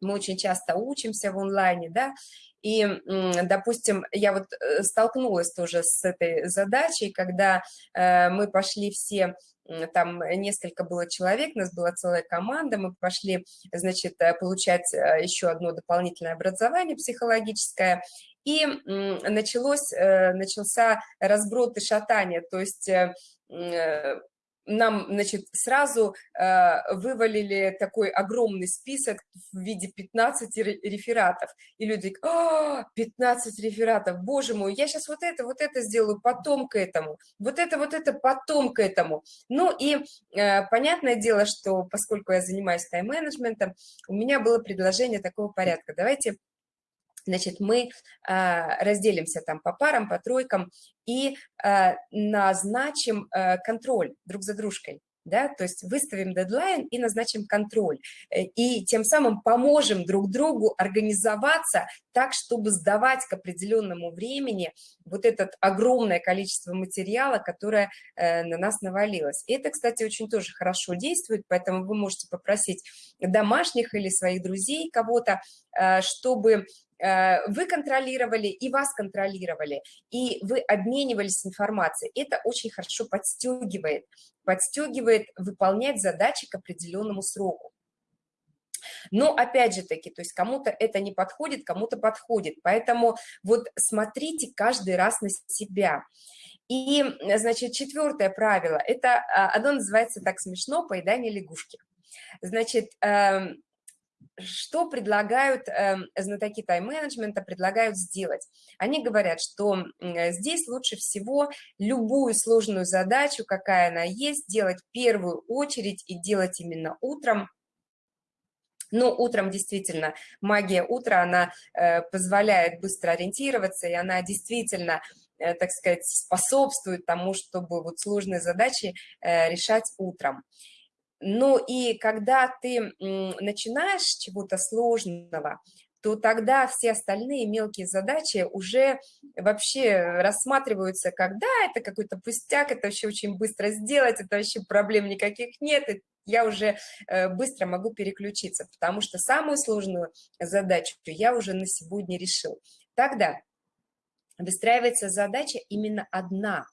мы очень часто учимся в онлайне, да, И, допустим, я вот э, столкнулась тоже с этой задачей, когда э, мы пошли все там несколько было человек, у нас была целая команда, мы пошли, значит, э, получать еще одно дополнительное образование психологическое, и началось, начался разброд и шатание, то есть нам, значит, сразу э, вывалили такой огромный список в виде 15 рефератов. И люди говорят, 15 рефератов, боже мой, я сейчас вот это, вот это сделаю, потом к этому, вот это, вот это, потом к этому. Ну и э, понятное дело, что поскольку я занимаюсь тайм-менеджментом, у меня было предложение такого порядка. Давайте Значит, мы а, разделимся там по парам, по тройкам и а, назначим а, контроль друг за дружкой. Да, то есть выставим дедлайн и назначим контроль. Э, и тем самым поможем друг другу организоваться так, чтобы сдавать к определенному времени вот это огромное количество материала, которое э, на нас навалилось. И это, кстати, очень тоже хорошо действует, поэтому вы можете попросить домашних или своих друзей кого-то, э, чтобы Э, вы контролировали и вас контролировали, и вы обменивались информацией. Это очень хорошо подстегивает, подстегивает выполнять задачи к определенному сроку. Но опять же таки, то есть кому-то это не подходит, кому-то подходит. Поэтому вот смотрите каждый раз на себя. И, значит, четвертое правило, это а, оно называется так смешно «поедание лягушки». Значит, эм, что предлагают э, знатоки тайм-менеджмента, предлагают сделать? Они говорят, что э, здесь лучше всего любую сложную задачу, какая она есть, делать в первую очередь и делать именно утром, но утром действительно магия утра, она э, позволяет быстро ориентироваться, и она действительно, э, так сказать, способствует тому, чтобы вот сложные задачи э, решать утром. Ну и когда ты начинаешь чего-то сложного, то тогда все остальные мелкие задачи уже вообще рассматриваются как, да, это какой-то пустяк, это вообще очень быстро сделать, это вообще проблем никаких нет, я уже э, быстро могу переключиться, потому что самую сложную задачу я уже на сегодня решил. Тогда выстраивается задача именно одна.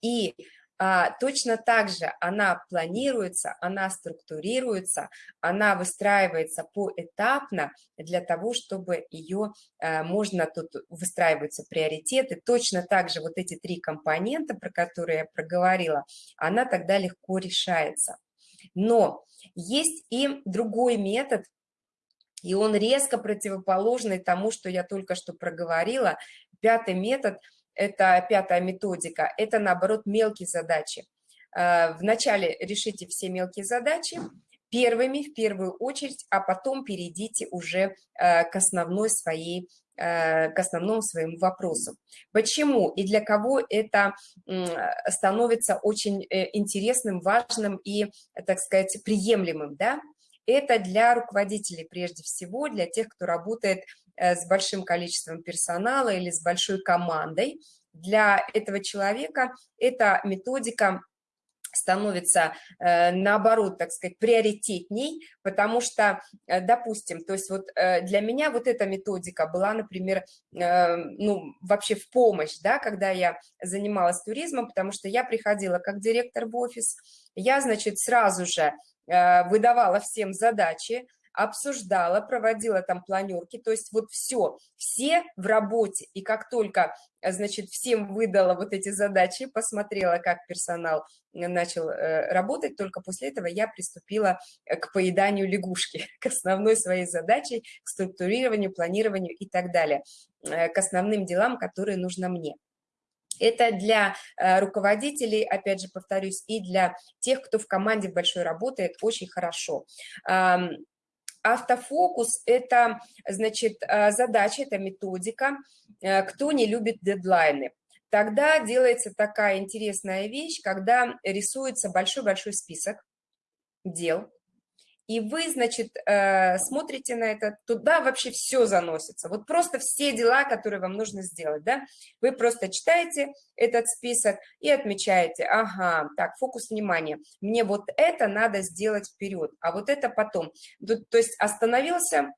И точно так же она планируется, она структурируется, она выстраивается поэтапно для того, чтобы ее а, можно, тут выстраиваются приоритеты, точно так же вот эти три компонента, про которые я проговорила, она тогда легко решается. Но есть и другой метод, и он резко противоположный тому, что я только что проговорила. Пятый метод – это пятая методика, это, наоборот, мелкие задачи. Э, вначале решите все мелкие задачи, первыми в первую очередь, а потом перейдите уже э, к основной своей э, к основному своему вопросу. Почему и для кого это становится очень интересным, важным и, так сказать, приемлемым, да? Это для руководителей прежде всего, для тех, кто работает с большим количеством персонала или с большой командой. Для этого человека эта методика становится, э, наоборот, так сказать, приоритетней, потому что, э, допустим, то есть вот для меня вот эта методика была, например, ну, вообще в помощь, да, когда я занималась туризмом, потому что я приходила как директор в офис, я, значит, сразу же выдавала всем задачи, обсуждала, проводила там планерки, то есть вот все, все в работе, и как только, значит, всем выдала вот эти задачи, посмотрела, как персонал начал э, работать, только после этого я приступила э, к поеданию лягушки, (laughs) к основной своей задаче, к структурированию, планированию и так далее, э, к основным делам, которые нужно мне. Это для руководителей, опять же повторюсь, и для тех, кто в команде большой работает, очень хорошо. Автофокус – это, значит, э, задача, это методика, э, кто не любит дедлайны. Тогда делается такая интересная вещь, когда рисуется большой-большой список дел, и вы, значит, э, смотрите на это, туда вообще все заносится, вот просто все дела, которые вам нужно сделать, да, вы просто читаете этот список и отмечаете, ага, так, фокус внимания, мне вот это надо сделать вперед, а вот это потом, то, то есть остановился,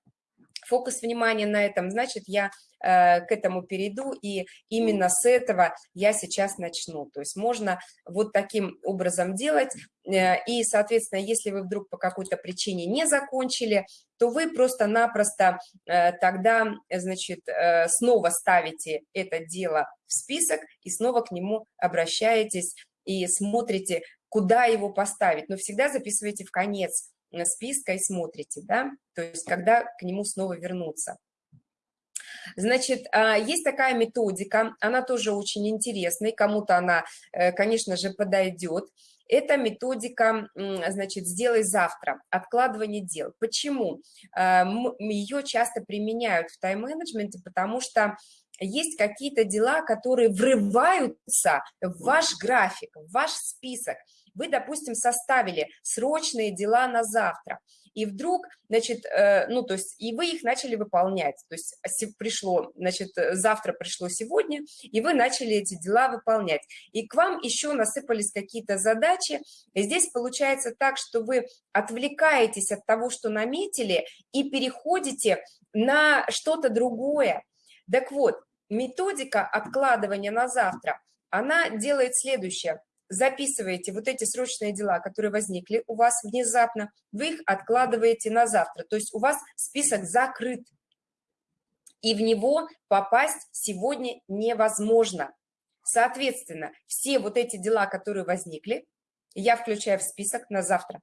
фокус внимания на этом, значит, я э, к этому перейду, и именно с этого я сейчас начну. То есть можно вот таким образом делать, э, и, соответственно, если вы вдруг по какой-то причине не закончили, то вы просто-напросто э, тогда, значит, снова ставите это дело в список и снова к нему обращаетесь и смотрите, куда его поставить. Но всегда записывайте в конец списка и смотрите, да, то есть когда к нему снова вернуться. Значит, а, есть такая методика, она тоже очень интересная, кому-то она, э, конечно же, подойдет. Это методика, значит, «сделай завтра», откладывание дел. Почему? А, Ее часто применяют в тайм-менеджменте, потому что есть какие-то дела, которые врываются в ваш график, в ваш список. Вы, допустим, составили срочные дела на завтра, и вдруг, значит, э, ну, то есть, и вы их начали выполнять, то есть пришло, значит, э, завтра пришло сегодня, и вы начали эти дела выполнять, и к вам еще насыпались какие-то задачи, и здесь получается так, что вы отвлекаетесь от того, что наметили, и переходите на что-то другое. Так вот, методика откладывания на завтра, она делает следующее – записываете вот эти срочные дела, которые возникли у вас внезапно, вы их откладываете на завтра. То есть у вас список закрыт, и в него попасть сегодня невозможно. Соответственно, все вот эти дела, которые возникли, я включаю в список на завтра.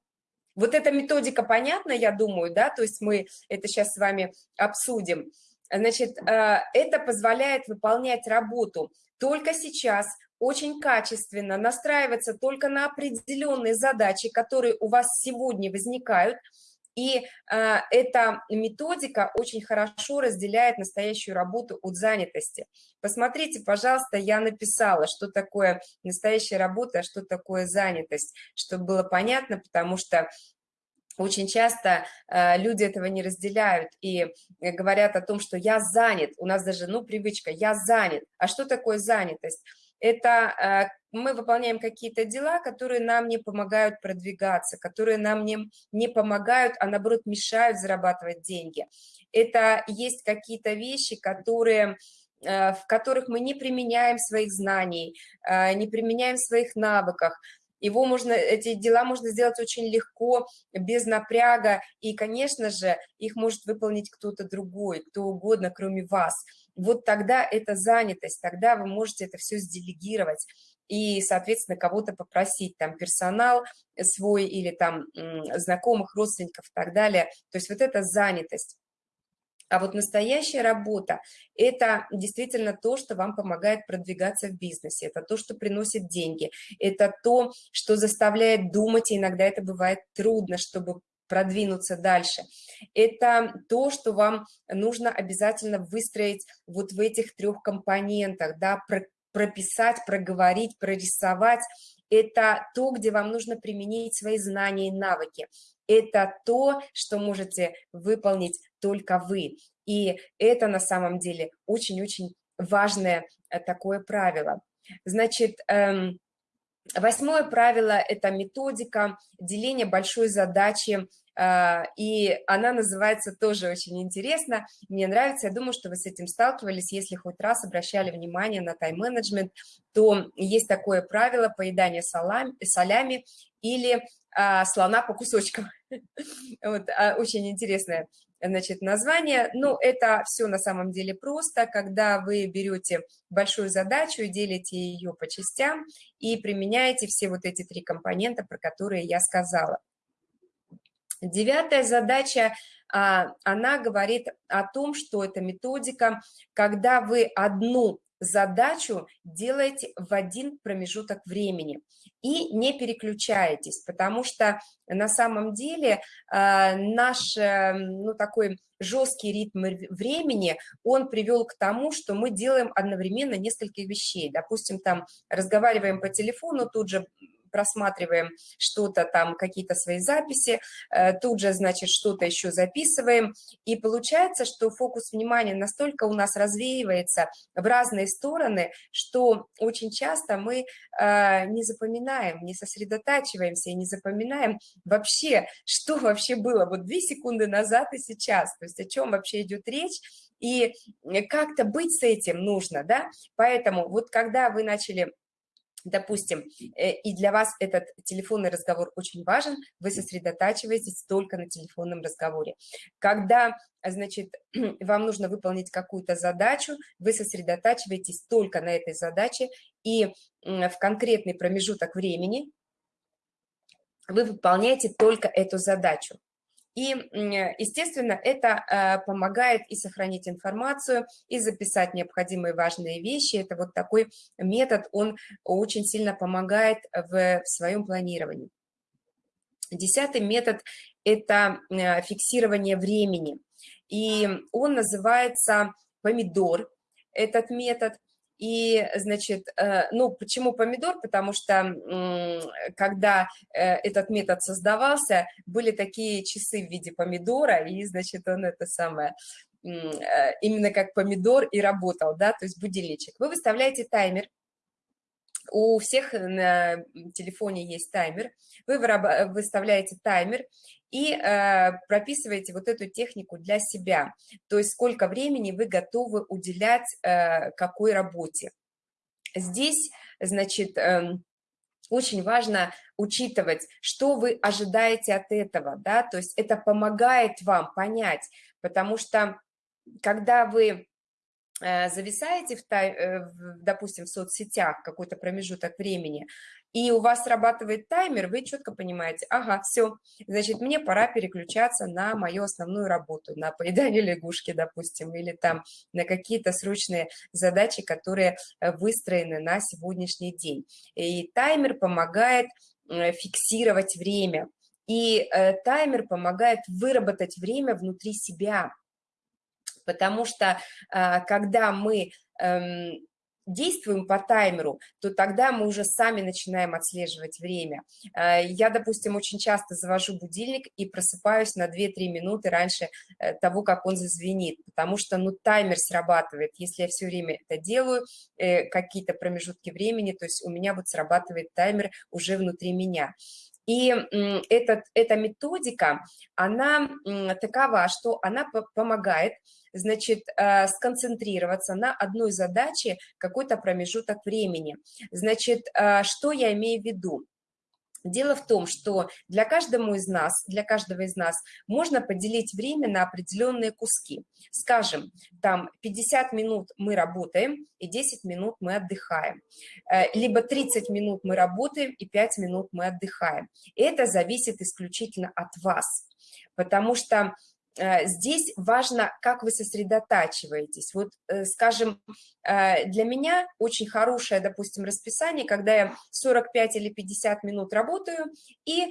Вот эта методика понятна, я думаю, да, то есть мы это сейчас с вами обсудим. Значит, э, это позволяет выполнять работу только сейчас, очень качественно настраиваться только на определенные задачи, которые у вас сегодня возникают, и э, эта методика очень хорошо разделяет настоящую работу от занятости. Посмотрите, пожалуйста, я написала, что такое настоящая работа, а что такое занятость, чтобы было понятно, потому что очень часто э, люди этого не разделяют и говорят о том, что я занят, у нас даже, ну, привычка, я занят. А что такое занятость? это э, мы выполняем какие-то дела, которые нам не помогают продвигаться, которые нам не, не помогают, а наоборот мешают зарабатывать деньги. Это есть какие-то вещи, которые э, в которых мы не применяем своих знаний, э, не применяем своих навыках, его можно, эти дела можно сделать очень легко, без напряга, и, конечно же, их может выполнить кто-то другой, кто угодно, кроме вас. Вот тогда это занятость, тогда вы можете это все сделегировать и, соответственно, кого-то попросить, там, персонал свой или там знакомых, родственников и так далее. То есть вот это занятость. А вот настоящая работа – это действительно то, что вам помогает продвигаться в бизнесе, это то, что приносит деньги, это то, что заставляет думать, и иногда это бывает трудно, чтобы продвинуться дальше. Это то, что вам нужно обязательно выстроить вот в этих трех компонентах, да, прописать, проговорить, прорисовать. Это то, где вам нужно применить свои знания и навыки. Это то, что можете выполнить только вы. И это на самом деле очень-очень важное э, такое правило. Значит, эм, восьмое правило – это методика деления большой задачи, э, и она называется тоже очень интересно, мне нравится, я думаю, что вы с этим сталкивались, если хоть раз обращали внимание на тайм-менеджмент, то есть такое правило поедания солями, солями или а, слона по кусочкам. (laughs) Вот, а, очень интересное значит, название. Ну, это все на самом деле просто, когда вы берете большую задачу и делите ее по частям и применяете все вот эти три компонента, про которые я сказала. Девятая задача, а, она говорит о том, что это методика, когда вы одну задачу делаете в один промежуток времени и не переключаетесь, потому что на самом деле э, наш э, ну, такой жесткий ритм времени, он привел к тому, что мы делаем одновременно несколько вещей. Допустим, там разговариваем по телефону, тут же просматриваем что-то там, какие-то свои записи, э, тут же, значит, что-то еще записываем, и получается, что фокус внимания настолько у нас развеивается в разные стороны, что очень часто мы э, не запоминаем, не сосредотачиваемся и не запоминаем вообще, что вообще было вот две секунды назад и сейчас, то есть о чем вообще идет речь, и как-то быть с этим нужно, да, поэтому вот когда вы начали допустим, э, и для вас этот телефонный разговор очень важен, вы сосредотачиваетесь только на телефонном разговоре. Когда, значит, (clears throat) вам нужно выполнить какую-то задачу, вы сосредотачиваетесь только на этой задаче, и в конкретный промежуток времени вы выполняете только эту задачу. И, естественно, это э, помогает и сохранить информацию, и записать необходимые важные вещи. Это вот такой метод, он очень сильно помогает в своем планировании. Десятый метод – это э, фиксирование времени. И он называется помидор, этот метод. И, значит, э, ну, почему помидор? Потому что, когда э, этот метод создавался, были такие часы в виде помидора, и, значит, он это самое, э, именно как помидор и работал, да, то есть будильничек. Вы выставляете таймер, у всех на телефоне есть таймер, вы выставляете таймер и э, прописываете вот эту технику для себя, то есть сколько времени вы готовы уделять э, какой работе. Здесь, значит, э, очень важно учитывать, что вы ожидаете от этого, да, то есть это помогает вам понять, потому что когда вы э, зависаете, в, э, допустим, в соцсетях какой-то промежуток времени, и у вас срабатывает таймер, вы четко понимаете, ага, все, значит, мне пора переключаться на мою основную работу, на поедание (laughs) лягушки, допустим, или там на какие-то срочные задачи, которые э, выстроены на сегодняшний день. И таймер помогает э, фиксировать время, и э, таймер помогает выработать время внутри себя, потому что когда мы эм, действуем по таймеру, то тогда мы уже сами начинаем отслеживать время. Э, я, допустим, очень часто завожу будильник и просыпаюсь на 2-3 минуты раньше э, того, как он зазвенит, потому что, ну, таймер срабатывает. Если я все время это делаю, э, какие-то промежутки времени, то есть у меня вот срабатывает таймер уже внутри меня. И этот, эта методика, она такова, что она помогает значит, э, сконцентрироваться на одной задаче какой-то промежуток времени. Значит, э, что я имею в виду? Дело в том, что для каждого из нас, для каждого из нас можно поделить время на определенные куски. Скажем, там 50 минут мы работаем и 10 минут мы отдыхаем. Э, либо 30 минут мы работаем и 5 минут мы отдыхаем. Это зависит исключительно от вас, потому что здесь важно, как вы сосредотачиваетесь. Вот, э, скажем, э, для меня очень хорошее, допустим, расписание, когда я 45 или 50 минут работаю, и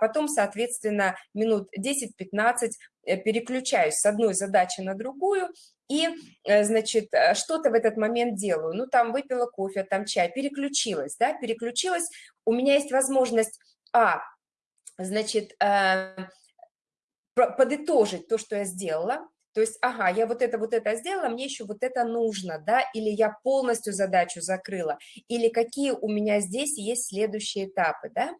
потом, соответственно, минут 10-15 переключаюсь с одной задачи на другую, и, значит, что-то в этот момент делаю. Ну, там выпила кофе, там чай, переключилась, да, переключилась. У меня есть возможность, а, значит, подытожить то, что я сделала, то есть, ага, я вот это, вот это сделала, мне еще вот это нужно, да, или я полностью задачу закрыла, или какие у меня здесь есть следующие этапы, да,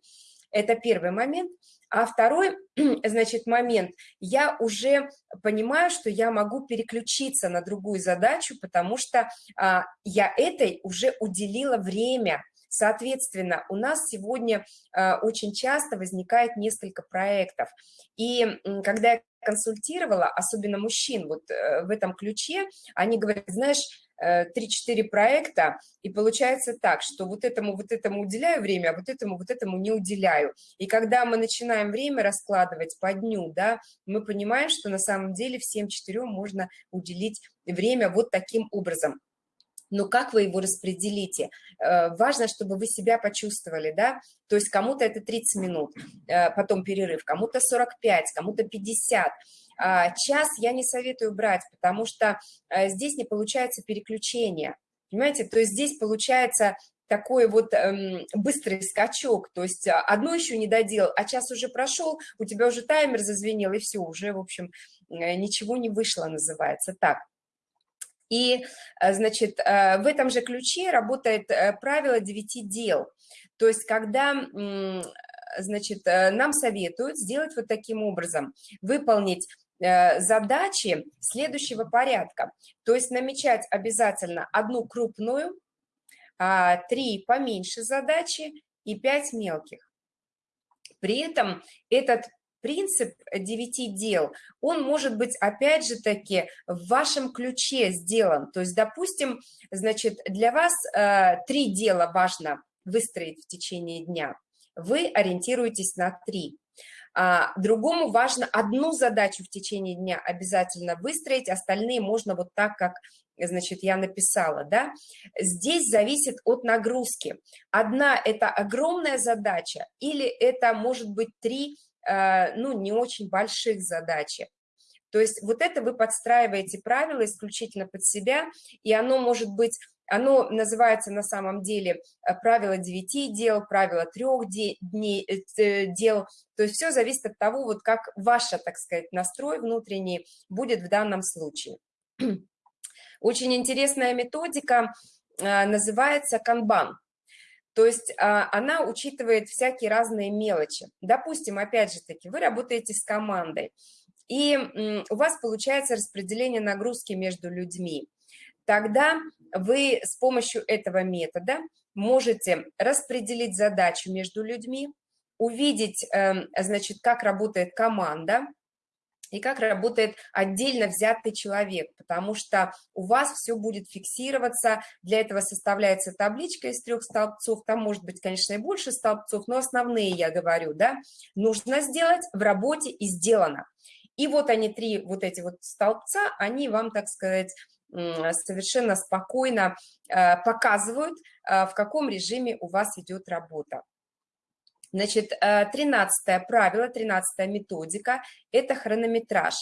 это первый момент. А второй, (clears throat) значит, момент, я уже понимаю, что я могу переключиться на другую задачу, потому что а, я этой уже уделила время, Соответственно, у нас сегодня э, очень часто возникает несколько проектов. И когда я консультировала, особенно мужчин, вот э, в этом ключе, они говорят, знаешь, 3-4 э, проекта, и получается так, что вот этому, вот этому уделяю время, а вот этому, вот этому не уделяю. И когда мы начинаем время раскладывать по дню, да, мы понимаем, что на самом деле всем четырем можно уделить время вот таким образом но как вы его распределите? Э, важно, чтобы вы себя почувствовали, да, то есть кому-то это 30 минут, э, потом перерыв, кому-то 45, кому-то 50. А час я не советую брать, потому что э, здесь не получается переключение, понимаете, то есть здесь получается такой вот эм, быстрый скачок, то есть одно еще не доделал, а час уже прошел, у тебя уже таймер зазвенел, и все, уже, в общем, ничего не вышло, называется так. И, э, значит, э, в этом же ключе работает правило 9 дел. То есть, когда, значит, нам советуют сделать вот таким образом, выполнить задачи следующего порядка. То есть намечать обязательно одну крупную, а, три поменьше задачи и пять мелких. При этом этот принцип девяти дел, он может быть, опять же таки, в вашем ключе сделан. То есть, допустим, значит, для вас э, три дела важно выстроить в течение дня. Вы ориентируетесь на три. А, другому важно одну задачу в течение дня обязательно выстроить, остальные можно вот так, как значит, я написала, да, здесь зависит от нагрузки. Одна – это огромная задача, или это может быть три, ну, не очень больших задачи. То есть вот это вы подстраиваете правила исключительно под себя, и оно может быть, оно называется на самом деле э, правило 9 дел, правило 3 дней, э, дел, то есть все зависит от того, вот как ваша, так сказать, настрой внутренний будет в данном случае. (clears throat) Очень интересная методика называется канбан. То есть а, она учитывает всякие разные мелочи. Допустим, опять же таки, вы работаете с командой, и у вас получается распределение нагрузки между людьми. Тогда вы с помощью этого метода можете распределить задачу между людьми, увидеть, эм, значит, как работает команда, и как работает отдельно взятый человек, потому что у вас все будет фиксироваться, для этого составляется табличка из трех столбцов, там может быть, конечно, и больше столбцов, но основные я говорю, да, нужно сделать в работе и сделано. И вот они, три вот эти вот столбца, они вам, так сказать, совершенно спокойно э, показывают, э, в каком режиме у вас идет работа. Значит, 13 э, правило, 13 методика – это хронометраж.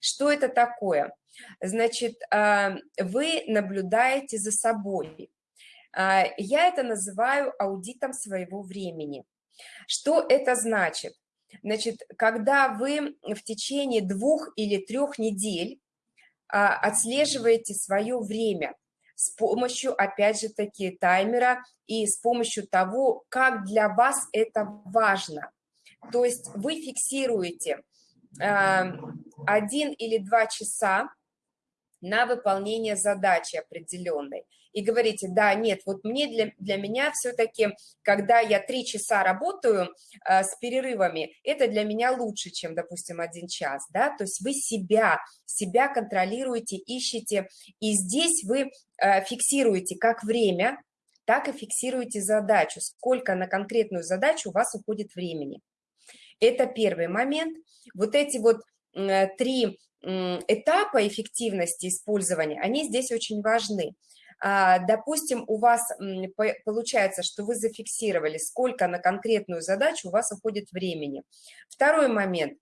Что это такое? Значит, э, вы наблюдаете за собой. Э, я это называю аудитом своего времени. Что это значит? Значит, когда вы в течение двух или трех недель отслеживаете свое время, с помощью, опять же таки, таймера и с помощью того, как для вас это важно. То есть вы фиксируете э, один или два часа на выполнение задачи определенной и говорите, да, нет, вот мне для, для меня все-таки, когда я три часа работаю э, с перерывами, это для меня лучше, чем, допустим, один час, да, то есть вы себя, себя контролируете, ищете, и здесь вы э, фиксируете как время, так и фиксируете задачу, сколько на конкретную задачу у вас уходит времени. Это первый момент. Вот эти вот три этапа эффективности использования, они здесь очень важны. А, допустим, у вас получается, что вы зафиксировали, сколько на конкретную задачу у вас уходит времени. Второй момент.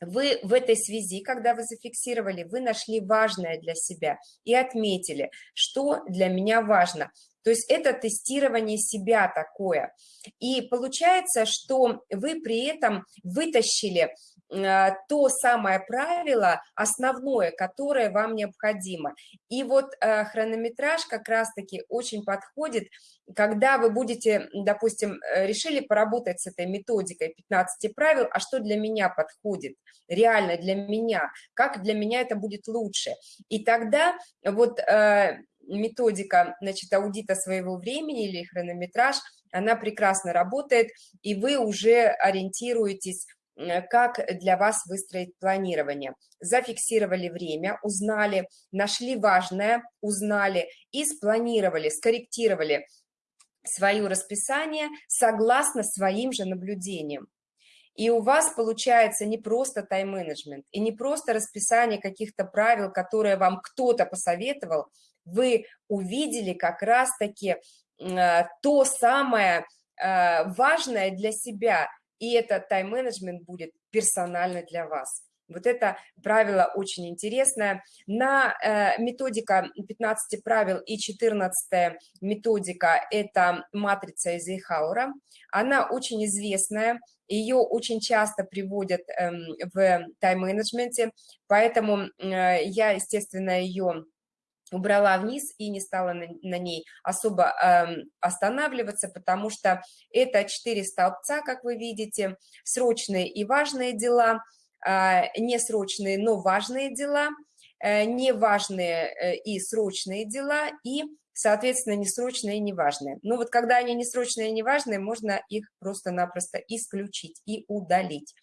Вы в этой связи, когда вы зафиксировали, вы нашли важное для себя и отметили, что для меня важно. То есть это тестирование себя такое. И получается, что вы при этом вытащили то самое правило, основное, которое вам необходимо. И вот э, хронометраж как раз-таки очень подходит, когда вы будете, допустим, э, решили поработать с этой методикой 15 правил, а что для меня подходит, реально для меня, как для меня это будет лучше. И тогда вот методика, значит, аудита своего времени или хронометраж, она прекрасно работает, и вы уже ориентируетесь как для вас выстроить планирование. Зафиксировали время, узнали, нашли важное, узнали и спланировали, скорректировали свое расписание согласно своим же наблюдениям. И у вас получается не просто тайм-менеджмент, и не просто расписание каких-то правил, которые вам кто-то посоветовал, вы увидели как раз-таки э, то самое э, важное для себя, и этот тайм-менеджмент будет персонально для вас. Вот это правило очень интересное. На э, методика 15 правил и 14 методика – это матрица Эйзенхауэра. Она очень известная, ее очень часто приводят э, в тайм-менеджменте, поэтому э, я, естественно, ее убрала вниз и не стала на, на ней особо э, останавливаться, потому что это четыре столбца, как вы видите, срочные и важные дела, э, несрочные, но важные дела, э, неважные э, и срочные дела и, соответственно, несрочные и неважные. Но вот когда они несрочные и неважные, можно их просто-напросто исключить и удалить.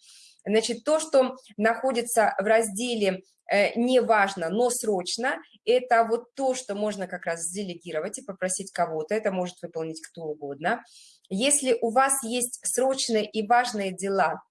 Значит, то, что находится в разделе Э, не важно, но срочно, это вот то, что можно как раз делегировать и попросить кого-то, это может выполнить кто угодно. Если у вас есть срочные и важные дела,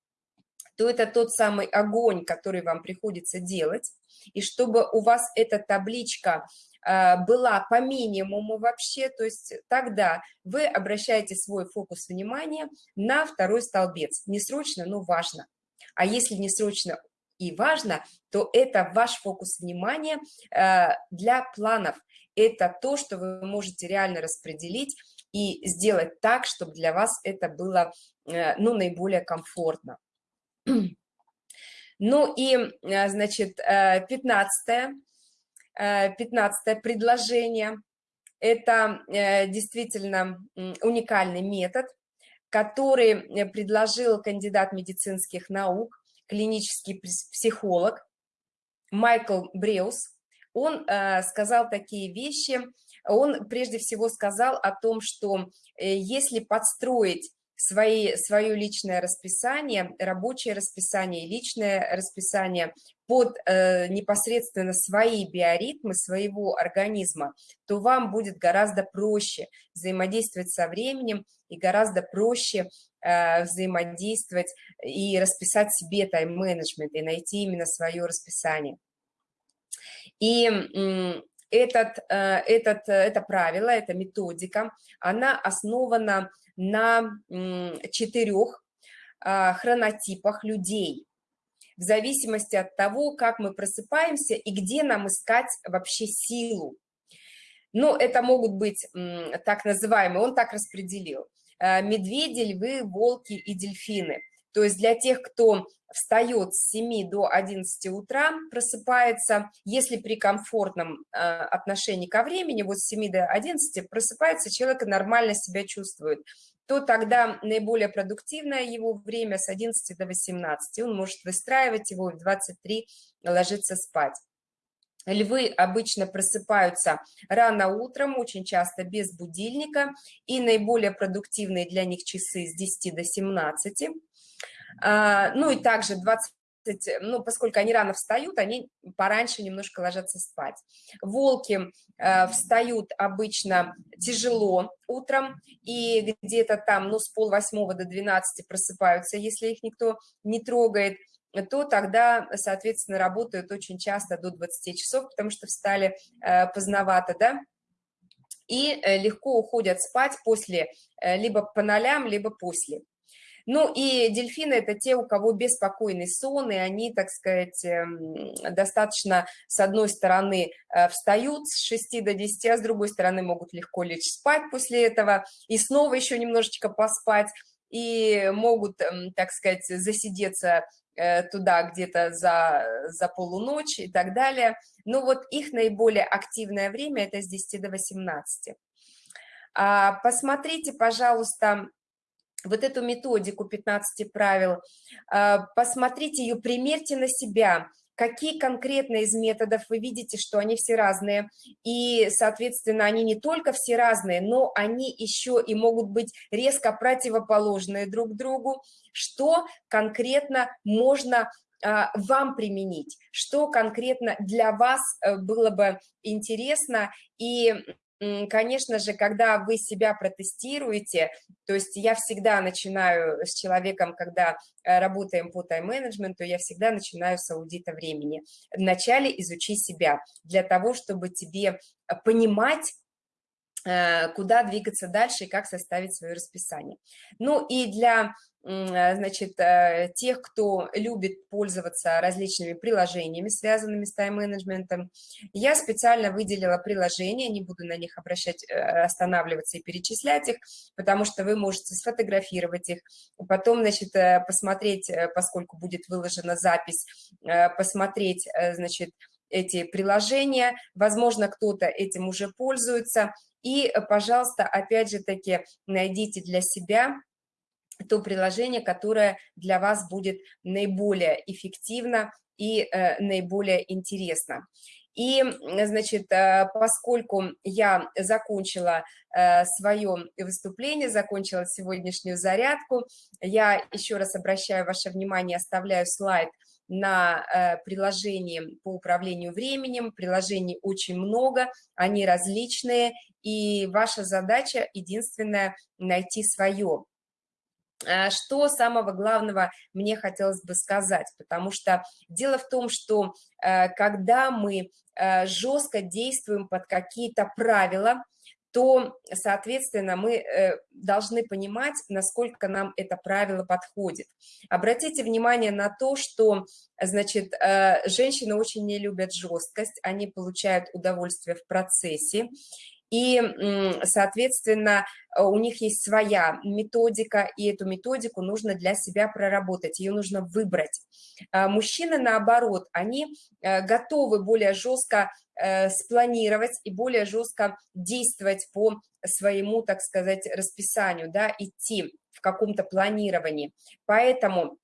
то это тот самый огонь, который вам приходится делать, и чтобы у вас эта табличка э, была по минимуму вообще, то есть тогда вы обращаете свой фокус внимания на второй столбец. Не срочно, но важно. А если не срочно, и важно, то это ваш фокус внимания э, для планов. Это то, что вы можете реально распределить и сделать так, чтобы для вас это было э, ну, наиболее комфортно. Ну и, э, значит, 15 15 предложение – это действительно уникальный метод, который предложил кандидат медицинских наук клинический психолог Майкл Бреус, он э, сказал такие вещи, он прежде всего сказал о том, что э, если подстроить свои, свое личное расписание, рабочее расписание, личное расписание под э, непосредственно свои биоритмы своего организма, то вам будет гораздо проще взаимодействовать со временем и гораздо проще взаимодействовать и расписать себе тайм-менеджмент и найти именно свое расписание. И этот, э, этот, это правило, эта методика, она основана на четырех а, хронотипах людей, в зависимости от того, как мы просыпаемся и где нам искать вообще силу. Ну, это могут быть так называемые, он так распределил, э, медведи, львы, волки и дельфины. То есть для тех, кто встает с 7 до 11 утра, просыпается, если при комфортном э, отношении ко времени, вот с 7 до 11 просыпается, человек нормально себя чувствует, то тогда наиболее продуктивное его время с 11 до 18. Он может выстраивать его в 23 ложиться спать. Львы обычно просыпаются рано утром, очень часто без будильника, и наиболее продуктивные для них часы с 10 до 17. А, ну и также 20 ну, поскольку они рано встают, они пораньше немножко ложатся спать. Волки э, встают обычно тяжело утром, и где-то там, ну, с полвосьмого до 12 просыпаются, если их никто не трогает, то тогда, соответственно, работают очень часто до 20 часов, потому что встали э, поздновато, да, и э, легко уходят спать после, э, либо по нолям, либо после. Ну и дельфины – это те, у кого беспокойный сон, и они, так сказать, эм, достаточно, с одной стороны, встают с 6 до 10, а с другой стороны могут легко лечь спать после этого и снова еще немножечко поспать, и могут, эм, так сказать, засидеться туда где-то за, за полуночь и так далее. Но вот их наиболее активное время – это с 10 до 18. А, посмотрите, пожалуйста, вот эту методику 15 правил, а, посмотрите ее, примерьте на себя, какие конкретно из методов вы видите, что они все разные, и, соответственно, они не только все разные, но они еще и могут быть резко противоположные друг другу, что конкретно можно а, вам применить, что конкретно для вас э, было бы интересно, и конечно же, когда вы себя протестируете, то есть я всегда начинаю с человеком, когда э, работаем по тайм-менеджменту, я всегда начинаю с аудита времени. Вначале изучи себя для того, чтобы тебе понимать, Э, куда двигаться дальше и как составить свое расписание. Ну и для э, значит, э, тех, кто любит пользоваться различными приложениями, связанными с тайм-менеджментом, я специально выделила приложения, не буду на них обращать, останавливаться и перечислять их, потому что вы можете сфотографировать их, потом, значит, посмотреть, поскольку будет выложена запись, посмотреть, значит, эти приложения, возможно, кто-то этим уже пользуется, и, э, пожалуйста, опять же таки, найдите для себя то приложение, которое для вас будет наиболее эффективно и э, наиболее интересно. И, значит, э, поскольку я закончила э, свое выступление, закончила сегодняшнюю зарядку, я еще раз обращаю ваше внимание, оставляю слайд на э, приложении по управлению временем. Приложений очень много, они различные, и ваша задача единственная – найти свое. А что самого главного мне хотелось бы сказать, потому что дело в том, что э, когда мы э, жестко действуем под какие-то правила, то, соответственно, мы э, должны понимать, насколько нам это правило подходит. Обратите внимание на то, что, значит, женщины очень не любят жесткость, они получают удовольствие в процессе, и, соответственно, у них есть своя методика, и эту методику нужно для себя проработать, ее нужно выбрать. А мужчины, наоборот, они э, готовы более жестко э, спланировать и более жестко действовать по своему, так сказать, расписанию, да, идти в каком-то планировании. Поэтому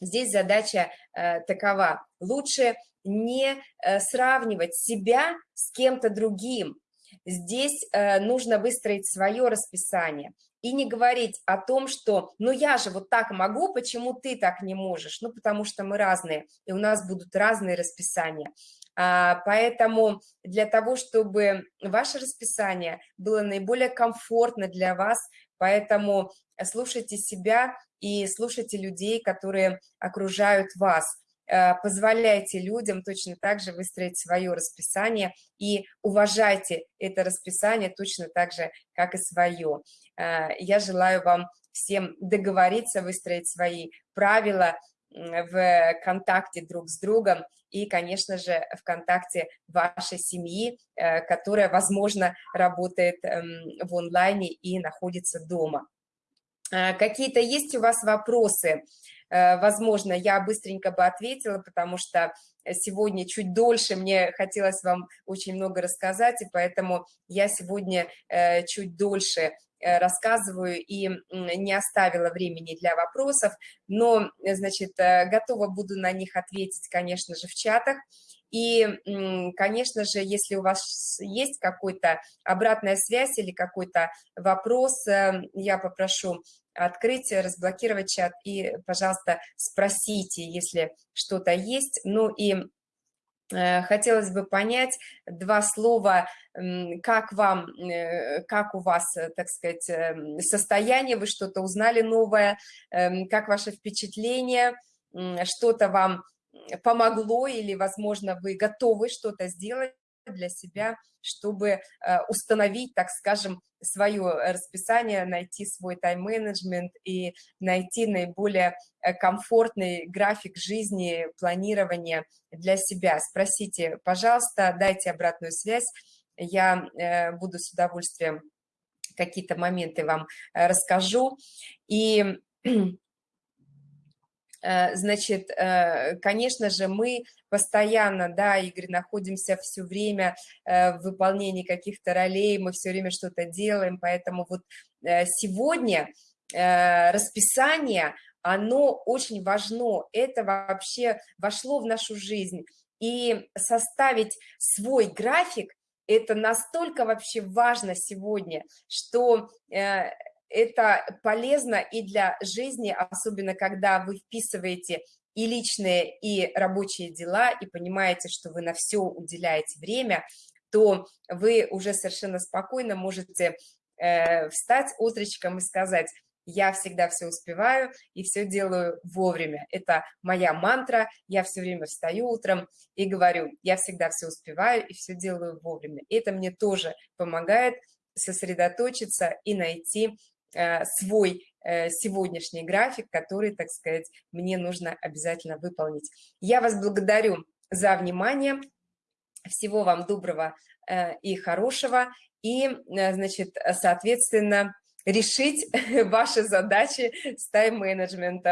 здесь задача э, такова. Лучше не сравнивать себя с кем-то другим, Здесь э, нужно выстроить свое расписание и не говорить о том, что ну я же вот так могу, почему ты так не можешь? Ну потому что мы разные, и у нас будут разные расписания. А, поэтому для того, чтобы ваше расписание было наиболее комфортно для вас, поэтому слушайте себя и слушайте людей, которые окружают вас. Э, позволяйте людям точно так же выстроить свое расписание и уважайте это расписание точно так же, как и свое. Э, я желаю вам всем договориться, выстроить свои правила в контакте друг с другом и, конечно же, в контакте вашей семьи, э, которая, возможно, работает эм, в онлайне и находится дома. Какие-то есть у вас вопросы? Э, возможно, я быстренько бы ответила, потому что сегодня чуть дольше мне хотелось вам очень много рассказать, и поэтому я сегодня э, чуть дольше э, рассказываю и не оставила времени для вопросов, но, значит, готова буду на них ответить, конечно же, в чатах. И, конечно же, если у вас есть какой-то обратная связь или какой-то вопрос, я попрошу открыть, разблокировать чат и, пожалуйста, спросите, если что-то есть. Ну и э, хотелось бы понять два слова, как вам, э, как у вас, э, так сказать, состояние, вы что-то узнали новое, эм, как ваше впечатление, что-то вам помогло или, возможно, вы готовы что-то сделать для себя, чтобы э, установить, так скажем, свое расписание, найти свой тайм-менеджмент и найти наиболее э, комфортный график жизни, планирования для себя. Спросите, пожалуйста, дайте обратную связь, я э, буду с удовольствием какие-то моменты вам расскажу. И Э, (clears throat) значит, э, конечно же, мы постоянно, да, Игорь, находимся все время э, в выполнении каких-то ролей, мы все время что-то делаем, поэтому вот сегодня расписание, оно очень важно, это вообще вошло в нашу жизнь, и составить свой график, это настолько вообще важно сегодня, что это полезно и для жизни, особенно когда вы вписываете и личные, и рабочие дела, и понимаете, что вы на все уделяете время, то вы уже совершенно спокойно можете э, встать утречком и сказать, я всегда все успеваю и все делаю вовремя. Это моя мантра, я все время встаю утром и говорю, я всегда все успеваю и все делаю вовремя. Это мне тоже помогает сосредоточиться и найти свой сегодняшний график, который, так сказать, мне нужно обязательно выполнить. Я вас благодарю за внимание. Всего вам доброго и хорошего. И, значит, соответственно, решить (laughs) ваши задачи с тайм-менеджментом.